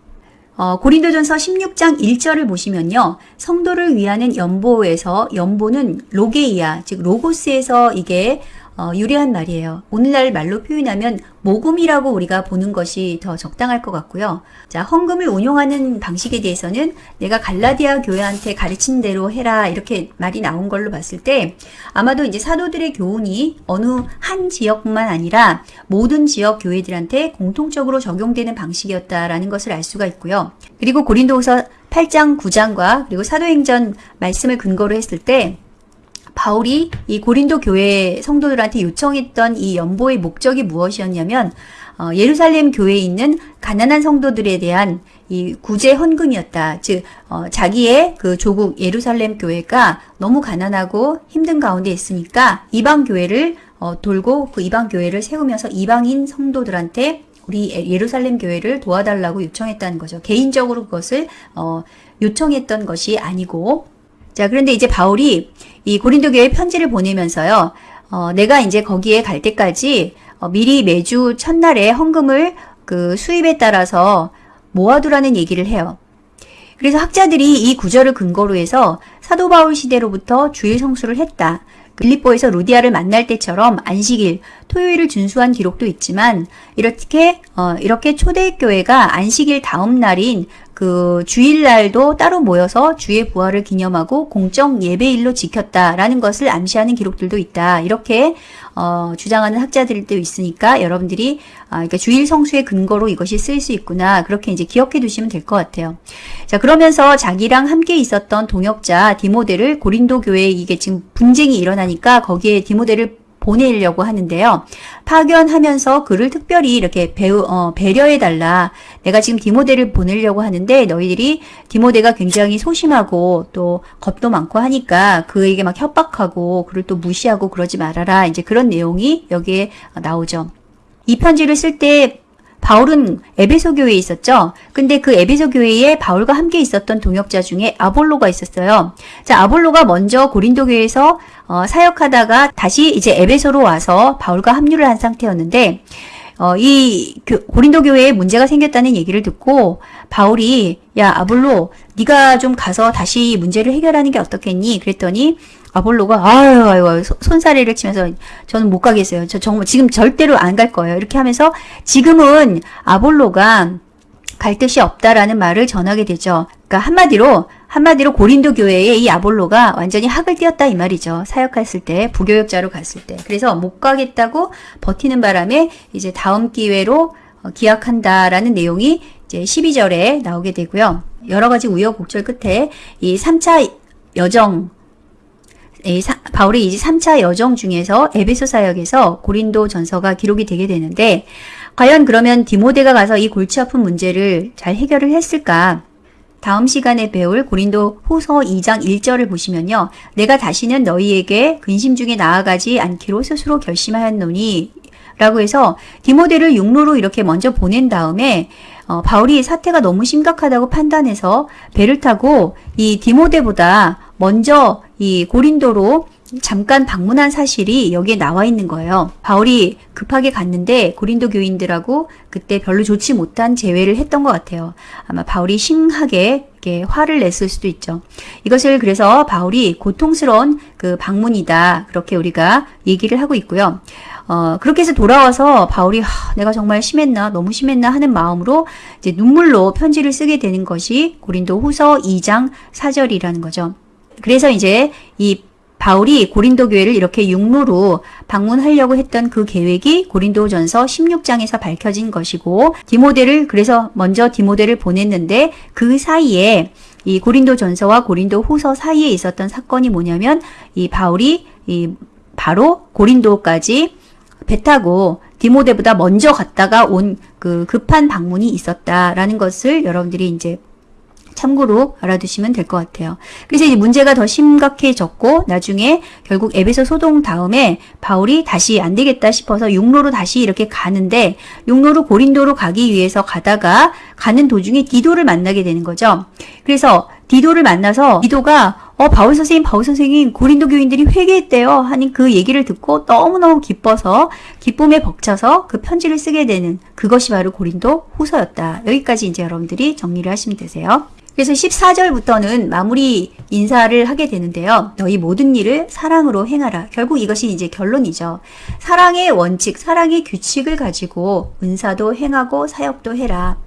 어, 고린도전서 16장 1절을 보시면요. 성도를 위하는 연보에서 연보는 로게이아, 즉 로고스에서 이게 어, 유리한 말이에요. 오늘날 말로 표현하면 모금이라고 우리가 보는 것이 더 적당할 것 같고요. 자, 헌금을 운용하는 방식에 대해서는 내가 갈라디아 교회한테 가르친 대로 해라 이렇게 말이 나온 걸로 봤을 때 아마도 이제 사도들의 교훈이 어느 한 지역뿐만 아니라 모든 지역 교회들한테 공통적으로 적용되는 방식이었다라는 것을 알 수가 있고요. 그리고 고린도후서 8장 9장과 그리고 사도행전 말씀을 근거로 했을 때 바울이 이 고린도 교회 성도들한테 요청했던 이 연보의 목적이 무엇이었냐면 어, 예루살렘 교회에 있는 가난한 성도들에 대한 이 구제 헌금이었다. 즉 어, 자기의 그 조국 예루살렘 교회가 너무 가난하고 힘든 가운데 있으니까 이방 교회를 어, 돌고 그 이방 교회를 세우면서 이방인 성도들한테 우리 예루살렘 교회를 도와달라고 요청했다는 거죠. 개인적으로 그것을 어, 요청했던 것이 아니고 자, 그런데 이제 바울이 이 고린도 교회 편지를 보내면서요. 어, 내가 이제 거기에 갈 때까지 어, 미리 매주 첫날에 헌금을 그 수입에 따라서 모아두라는 얘기를 해요. 그래서 학자들이 이 구절을 근거로 해서 사도 바울 시대로부터 주일 성수를 했다. 빌립보에서 루디아를 만날 때처럼 안식일, 토요일을 준수한 기록도 있지만 이렇게 어, 이렇게 초대교회가 안식일 다음 날인 그 주일날도 따로 모여서 주의 부활을 기념하고 공적 예배일로 지켰다라는 것을 암시하는 기록들도 있다. 이렇게 어, 주장하는 학자들도 있으니까 여러분들이 아, 그러니까 주일 성수의 근거로 이것이 쓰일 수 있구나. 그렇게 이제 기억해 두시면 될 것 같아요. 자, 그러면서 자기랑 함께 있었던 동역자 디모데를 고린도 교회에 이게 지금 분쟁이 일어나니까 거기에 디모데를 보내려고 하는데요. 파견하면서 그를 특별히 이렇게 배우, 어, 배려해달라. 내가 지금 디모데를 보내려고 하는데 너희들이 디모데가 굉장히 소심하고 또 겁도 많고 하니까 그에게 막 협박하고 그를 또 무시하고 그러지 말아라. 이제 그런 내용이 여기에 나오죠. 이 편지를 쓸때 바울은 에베소 교회에 있었죠. 근데 그 에베소 교회에 바울과 함께 있었던 동역자 중에 아볼로가 있었어요. 자, 아볼로가 먼저 고린도 교회에서 어, 사역하다가 다시 이제 에베소로 와서 바울과 합류를 한 상태였는데 어, 이 교, 고린도 교회에 문제가 생겼다는 얘기를 듣고 바울이 야 아볼로 네가 좀 가서 다시 문제를 해결하는 게 어떻겠니? 그랬더니 아볼로가 아유 아유 손사래를 치면서 저는 못 가겠어요. 저 정말 지금 절대로 안 갈 거예요. 이렇게 하면서 지금은 아볼로가 갈 뜻이 없다라는 말을 전하게 되죠. 그러니까 한마디로 한마디로 고린도 교회에 이 아볼로가 완전히 학을 띄었다 이 말이죠. 사역했을 때 부교역자로 갔을 때. 그래서 못 가겠다고 버티는 바람에 이제 다음 기회로 어, 기약한다라는 내용이 이제 12절에 나오게 되고요. 여러 가지 우여곡절 끝에 이 3차 여정 바울의 이제 3차 여정 중에서 에베소 사역에서 고린도 전서가 기록이 되게 되는데 과연 그러면 디모데가 가서 이 골치 아픈 문제를 잘 해결을 했을까? 다음 시간에 배울 고린도 후서 2장 1절을 보시면요. 내가 다시는 너희에게 근심 중에 나아가지 않기로 스스로 결심하였노니 라고 해서 디모데를 육로로 이렇게 먼저 보낸 다음에 어, 바울이 사태가 너무 심각하다고 판단해서 배를 타고 이 디모데보다 먼저 이 고린도로 잠깐 방문한 사실이 여기에 나와 있는 거예요. 바울이 급하게 갔는데 고린도 교인들하고 그때 별로 좋지 못한 재회를 했던 것 같아요. 아마 바울이 심하게 화를 냈을 수도 있죠. 이것을 그래서 바울이 고통스러운 그 방문이다. 그렇게 우리가 얘기를 하고 있고요. 어, 그렇게 해서 돌아와서 바울이 하, 내가 정말 심했나 너무 심했나 하는 마음으로 이제 눈물로 편지를 쓰게 되는 것이 고린도 후서 2장 4절이라는 거죠. 그래서 이제 이 바울이 고린도 교회를 이렇게 육로로 방문하려고 했던 그 계획이 고린도전서 16장에서 밝혀진 것이고 디모데를 그래서 먼저 디모데를 보냈는데 그 사이에 이 고린도전서와 고린도후서 사이에 있었던 사건이 뭐냐면 이 바울이 이 바로 고린도까지 배 타고 디모데보다 먼저 갔다가 온 그 급한 방문이 있었다라는 것을 여러분들이 이제 참고로 알아두시면 될 것 같아요. 그래서 이제 문제가 더 심각해졌고 나중에 결국 에베소 소동 다음에 바울이 다시 안 되겠다 싶어서 육로로 다시 이렇게 가는데 육로로 고린도로 가기 위해서 가다가 가는 도중에 디도를 만나게 되는 거죠. 그래서 디도를 만나서 디도가 어 바울 선생님 바울 선생님 고린도 교인들이 회개했대요 하는 그 얘기를 듣고 너무너무 기뻐서 기쁨에 벅차서 그 편지를 쓰게 되는 그것이 바로 고린도 후서였다. 여기까지 이제 여러분들이 정리를 하시면 되세요. 그래서 14절부터는 마무리 인사를 하게 되는데요. 너희 모든 일을 사랑으로 행하라. 결국 이것이 이제 결론이죠. 사랑의 원칙, 사랑의 규칙을 가지고 은사도 행하고 사역도 해라.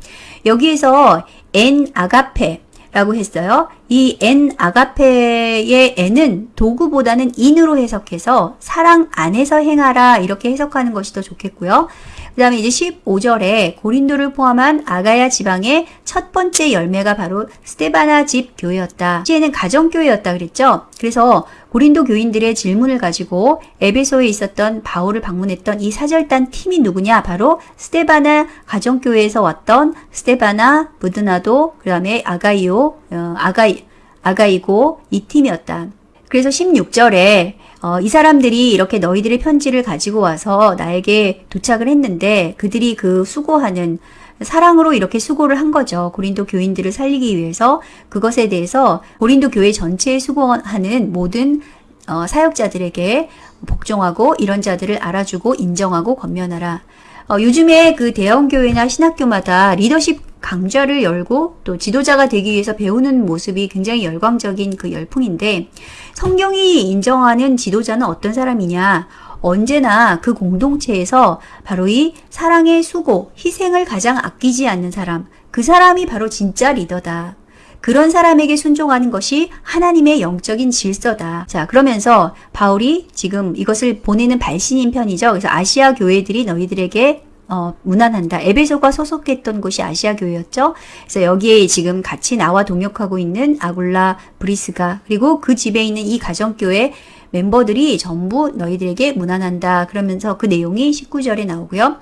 여기에서 엔 아가페, 라고 했어요. 이엔 아가페의 엔은 도구보다는 인으로 해석해서 사랑 안에서 행하라 이렇게 해석하는 것이 더 좋겠고요. 그 다음에 이제 15절에 고린도를 포함한 아가야 지방의 첫 번째 열매가 바로 스테바나 집 교회였다. 시에는 가정교회였다 그랬죠. 그래서 고린도 교인들의 질문을 가지고 에베소에 있었던 바울을 방문했던 이 사절단 팀이 누구냐? 바로 스테바나 가정교회에서 왔던 스테바나, 부드나도, 그 다음에 아가이오, 어, 아가이, 아가이고 이 팀이었다. 그래서 16절에 어, 이 사람들이 이렇게 너희들의 편지를 가지고 와서 나에게 도착을 했는데 그들이 그 수고하는 사랑으로 이렇게 수고를 한 거죠. 고린도 교인들을 살리기 위해서 그것에 대해서 고린도 교회 전체에 수고하는 모든 어, 사역자들에게 복종하고 이런 자들을 알아주고 인정하고 권면하라. 어, 요즘에 그 대형교회나 신학교마다 리더십 강좌를 열고 또 지도자가 되기 위해서 배우는 모습이 굉장히 열광적인 그 열풍인데 성경이 인정하는 지도자는 어떤 사람이냐? 언제나 그 공동체에서 바로 이 사랑의 수고, 희생을 가장 아끼지 않는 사람, 그 사람이 바로 진짜 리더다. 그런 사람에게 순종하는 것이 하나님의 영적인 질서다. 자, 그러면서 바울이 지금 이것을 보내는 발신인 편이죠. 그래서 아시아 교회들이 너희들에게 어, 무난한다. 에베소가 소속했던 곳이 아시아 교회였죠. 그래서 여기에 지금 같이 나와 동역하고 있는 아굴라 브리스가 그리고 그 집에 있는 이 가정교회 멤버들이 전부 너희들에게 무난한다. 그러면서 그 내용이 19절에 나오고요.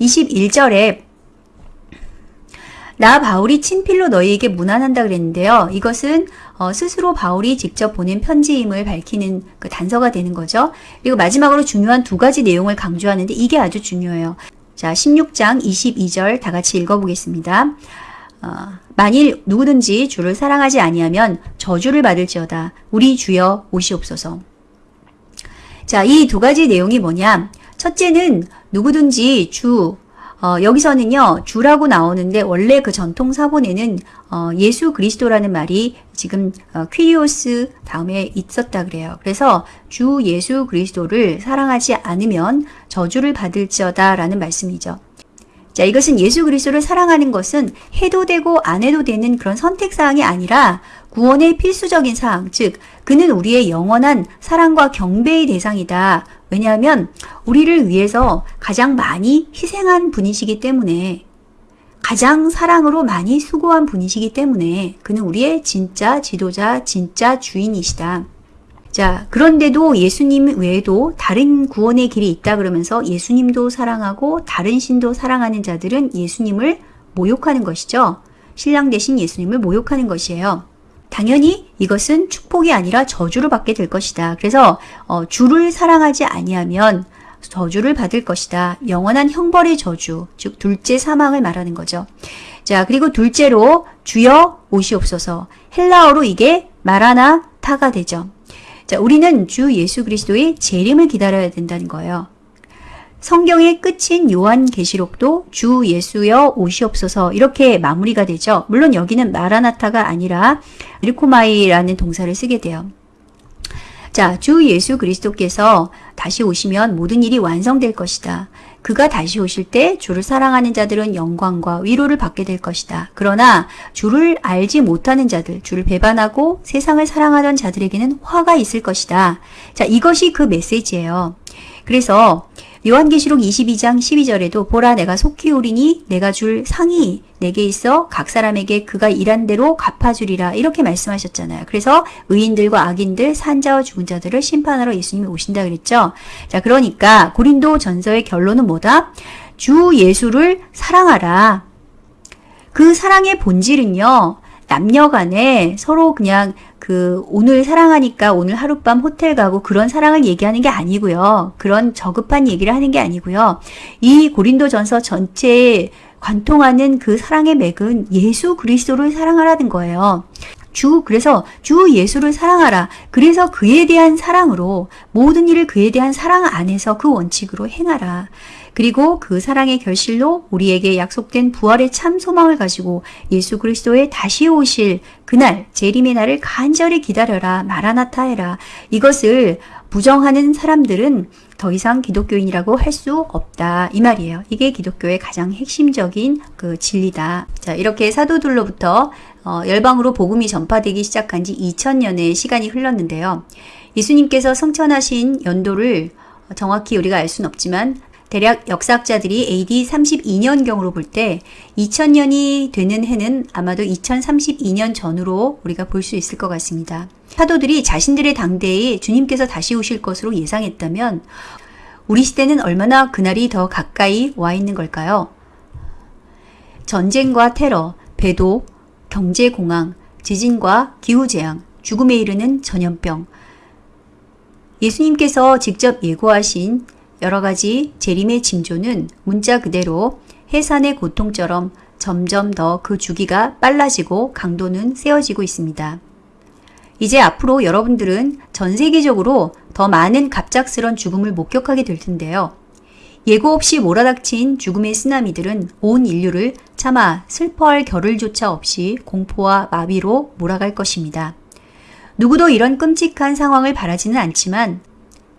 21절에 나 바울이 친필로 너희에게 무난한다 그랬는데요. 이것은 어, 스스로 바울이 직접 보낸 편지임을 밝히는 그 단서가 되는 거죠. 그리고 마지막으로 중요한 두 가지 내용을 강조하는데 이게 아주 중요해요. 자, 16장 22절 다 같이 읽어보겠습니다. 어, 만일 누구든지 주를 사랑하지 아니하면 저주를 받을지어다. 우리 주여 오시옵소서. 자, 이 두 가지 내용이 뭐냐? 첫째는 누구든지 주, 어, 여기서는요, 주라고 나오는데 원래 그 전통 사본에는 어, 예수 그리스도라는 말이 지금 어, 퀴리오스 다음에 있었다 그래요. 그래서 주 예수 그리스도를 사랑하지 않으면 저주를 받을지어다 라는 말씀이죠. 자, 이것은 예수 그리스도를 사랑하는 것은 해도 되고 안 해도 되는 그런 선택 사항이 아니라 구원의 필수적인 사항, 즉 그는 우리의 영원한 사랑과 경배의 대상이다. 왜냐하면 우리를 위해서 가장 많이 희생한 분이시기 때문에 가장 사랑으로 많이 수고한 분이시기 때문에 그는 우리의 진짜 지도자, 진짜 주인이시다. 자, 그런데도 예수님 외에도 다른 구원의 길이 있다 그러면서 예수님도 사랑하고 다른 신도 사랑하는 자들은 예수님을 모욕하는 것이죠. 신랑 대신 예수님을 모욕하는 것이에요. 당연히 이것은 축복이 아니라 저주를 받게 될 것이다. 그래서 어, 주를 사랑하지 아니하면 저주를 받을 것이다. 영원한 형벌의 저주, 즉 둘째 사망을 말하는 거죠. 자, 그리고 둘째로 주여 오시옵소서. 헬라어로 이게 마라나 타가 되죠. 자, 우리는 주 예수 그리스도의 재림을 기다려야 된다는 거예요. 성경의 끝인 요한계시록도 주 예수여 오시옵소서 이렇게 마무리가 되죠. 물론 여기는 마라나타가 아니라 리코마이라는 동사를 쓰게 돼요. 자, 주 예수 그리스도께서 다시 오시면 모든 일이 완성될 것이다. 그가 다시 오실 때 주를 사랑하는 자들은 영광과 위로를 받게 될 것이다. 그러나 주를 알지 못하는 자들, 주를 배반하고 세상을 사랑하던 자들에게는 화가 있을 것이다. 자, 이것이 그 메시지예요. 그래서 요한계시록 22장 12절에도 보라 내가 속히 오리니 내가 줄 상이 내게 있어 각 사람에게 그가 일한 대로 갚아주리라 이렇게 말씀하셨잖아요. 그래서 의인들과 악인들 산자와 죽은 자들을 심판하러 예수님이 오신다 그랬죠. 자 그러니까 고린도 전서의 결론은 뭐다? 주 예수를 사랑하라. 그 사랑의 본질은요. 남녀 간에 서로 그냥 그 오늘 사랑하니까 오늘 하룻밤 호텔 가고 그런 사랑을 얘기하는 게 아니고요. 그런 저급한 얘기를 하는 게 아니고요. 이 고린도전서 전체에 관통하는 그 사랑의 맥은 예수 그리스도를 사랑하라는 거예요. 주 그래서 주 예수를 사랑하라. 그래서 그에 대한 사랑으로 모든 일을 그에 대한 사랑 안에서 그 원칙으로 행하라. 그리고 그 사랑의 결실로 우리에게 약속된 부활의 참 소망을 가지고 예수 그리스도의 다시 오실 그날 재림의 날을 간절히 기다려라 마라나타해라 이것을 부정하는 사람들은 더 이상 기독교인이라고 할 수 없다 이 말이에요. 이게 기독교의 가장 핵심적인 그 진리다. 자 이렇게 사도들로부터 어, 열방으로 복음이 전파되기 시작한 지 2000년의 시간이 흘렀는데요. 예수님께서 성천하신 연도를 정확히 우리가 알 수는 없지만 대략 역사학자들이 AD 32년경으로 볼 때 2000년이 되는 해는 아마도 2032년 전으로 우리가 볼 수 있을 것 같습니다. 사도들이 자신들의 당대에 주님께서 다시 오실 것으로 예상했다면 우리 시대는 얼마나 그날이 더 가까이 와 있는 걸까요? 전쟁과 테러, 배도, 경제공황, 지진과 기후재앙, 죽음에 이르는 전염병. 예수님께서 직접 예고하신 여러 가지 재림의 징조는 문자 그대로 해산의 고통처럼 점점 더 그 주기가 빨라지고 강도는 세워지고 있습니다. 이제 앞으로 여러분들은 전 세계적으로 더 많은 갑작스런 죽음을 목격하게 될 텐데요. 예고 없이 몰아닥친 죽음의 쓰나미들은 온 인류를 차마 슬퍼할 겨를조차 없이 공포와 마비로 몰아갈 것입니다. 누구도 이런 끔찍한 상황을 바라지는 않지만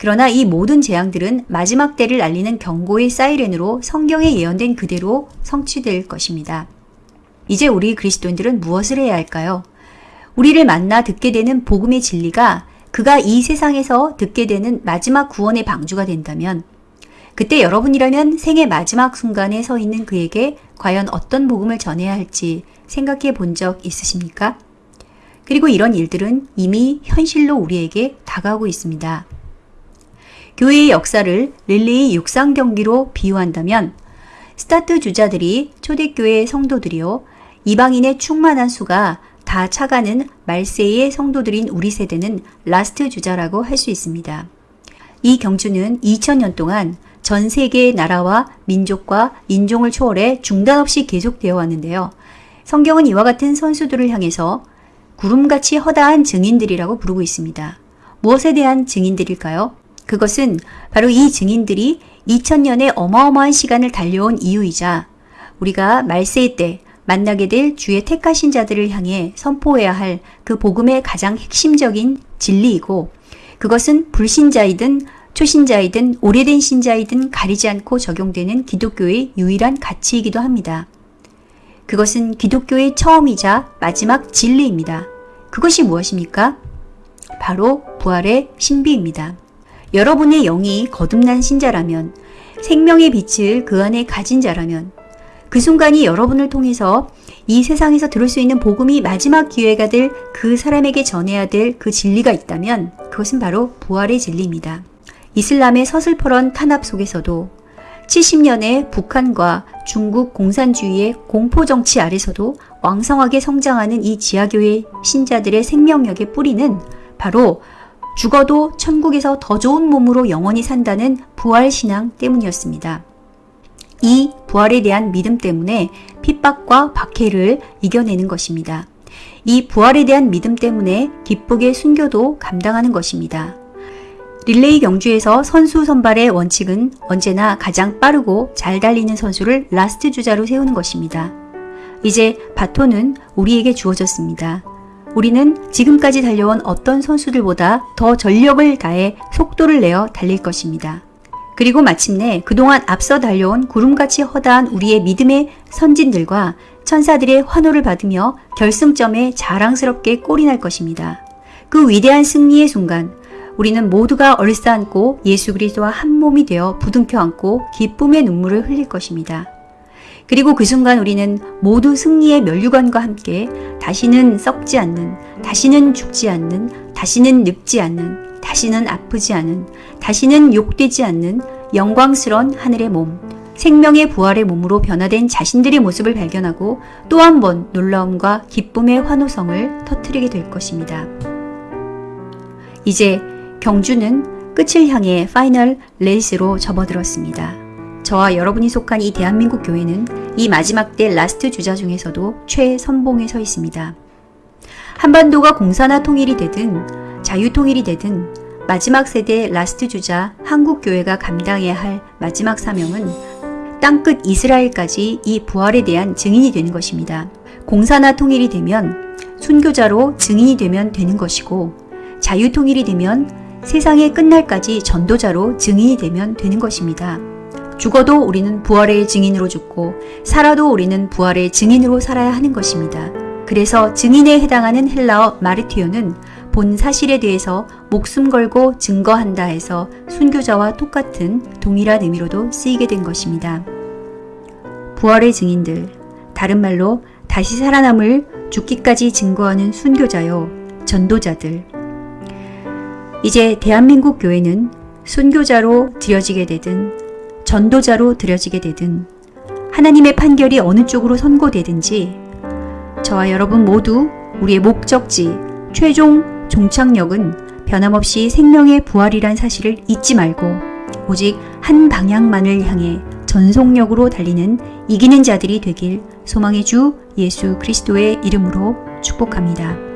그러나 이 모든 재앙들은 마지막 때를 알리는 경고의 사이렌으로 성경에 예언된 그대로 성취될 것입니다. 이제 우리 그리스도인들은 무엇을 해야 할까요? 우리를 만나 듣게 되는 복음의 진리가 그가 이 세상에서 듣게 되는 마지막 구원의 방주가 된다면 그때 여러분이라면 생의 마지막 순간에 서 있는 그에게 과연 어떤 복음을 전해야 할지 생각해 본 적 있으십니까? 그리고 이런 일들은 이미 현실로 우리에게 다가오고 있습니다. 교회의 역사를 릴레이 육상 경기로 비유한다면 스타트 주자들이 초대교회 성도들이요 이방인의 충만한 수가 다 차가는 말세의 성도들인 우리 세대는 last 주자라고 할 수 있습니다. 이 경주는 2000년 동안 전 세계의 나라와 민족과 인종을 초월해 중단 없이 계속되어 왔는데요. 성경은 이와 같은 선수들을 향해서 구름같이 허다한 증인들이라고 부르고 있습니다. 무엇에 대한 증인들일까요? 그것은 바로 이 증인들이 2000년의 어마어마한 시간을 달려온 이유이자 우리가 말세의 때 만나게 될 주의 택하신 자들을 향해 선포해야 할 그 복음의 가장 핵심적인 진리이고 그것은 불신자이든 초신자이든 오래된 신자이든 가리지 않고 적용되는 기독교의 유일한 가치이기도 합니다. 그것은 기독교의 처음이자 마지막 진리입니다. 그것이 무엇입니까? 바로 부활의 신비입니다. 여러분의 영이 거듭난 신자라면 생명의 빛을 그 안에 가진 자라면 그 순간이 여러분을 통해서 이 세상에서 들을 수 있는 복음이 마지막 기회가 될 그 사람에게 전해야 될 그 진리가 있다면 그것은 바로 부활의 진리입니다. 이슬람의 서슬퍼런 탄압 속에서도 70년의 북한과 중국 공산주의의 공포정치 아래서도 왕성하게 성장하는 이 지하교회 신자들의 생명력의 뿌리는 바로 죽어도 천국에서 더 좋은 몸으로 영원히 산다는 부활신앙 때문이었습니다. 이 부활에 대한 믿음 때문에 핍박과 박해를 이겨내는 것입니다. 이 부활에 대한 믿음 때문에 기쁘게 순교도 감당하는 것입니다. 릴레이 경주에서 선수 선발의 원칙은 언제나 가장 빠르고 잘 달리는 선수를 last 주자로 세우는 것입니다. 이제 바톤은 우리에게 주어졌습니다. 우리는 지금까지 달려온 어떤 선수들보다 더 전력을 다해 속도를 내어 달릴 것입니다. 그리고 마침내 그동안 앞서 달려온 구름같이 허다한 우리의 믿음의 선진들과 천사들의 환호를 받으며 결승점에 자랑스럽게 날 것입니다. 그 위대한 승리의 순간 우리는 모두가 얼싸안고 예수 그리스도와 한 몸이 되어 부둥켜 안고 기쁨의 눈물을 흘릴 것입니다. 그리고 그 순간 우리는 모두 승리의 면류관과 함께 다시는 썩지 않는, 다시는 죽지 않는, 다시는 늙지 않는, 다시는 아프지 않은, 다시는 욕되지 않는 영광스런 하늘의 몸, 생명의 부활의 몸으로 변화된 자신들의 모습을 발견하고 또 한 번 놀라움과 기쁨의 환호성을 터뜨리게 될 것입니다. 이제 경주는 끝을 향해 final race로 접어들었습니다. 저와 여러분이 속한 이 대한민국 교회는 이 마지막 때 last 주자 중에서도 최선봉에 서 있습니다. 한반도가 공산화 통일이 되든 자유 통일이 되든 마지막 세대 last 주자 한국 교회가 감당해야 할 마지막 사명은 땅끝 이스라엘까지 이 부활에 대한 증인이 되는 것입니다. 공산화 통일이 되면 순교자로 증인이 되면 되는 것이고 자유 통일이 되면 세상의 끝날까지 전도자로 증인이 되면 되는 것입니다. 죽어도 우리는 부활의 증인으로 죽고 살아도 우리는 부활의 증인으로 살아야 하는 것입니다. 그래서 증인에 해당하는 헬라어 마르티오는 본 사실에 대해서 목숨 걸고 증거한다 해서 순교자와 똑같은 동일한 의미로도 쓰이게 된 것입니다. 부활의 증인들, 다른 말로 다시 살아남을 죽기까지 증거하는 순교자요, 전도자들. 이제 대한민국 교회는 순교자로 드려지게 되든 전도자로 드려지게 되든 하나님의 판결이 어느 쪽으로 선고되든지 저와 여러분 모두 우리의 목적지, 최종 종착역은 변함없이 생명의 부활이란 사실을 잊지 말고 오직 한 방향만을 향해 전속력으로 달리는 이기는 자들이 되길 소망의 주 예수 그리스도의 이름으로 축복합니다.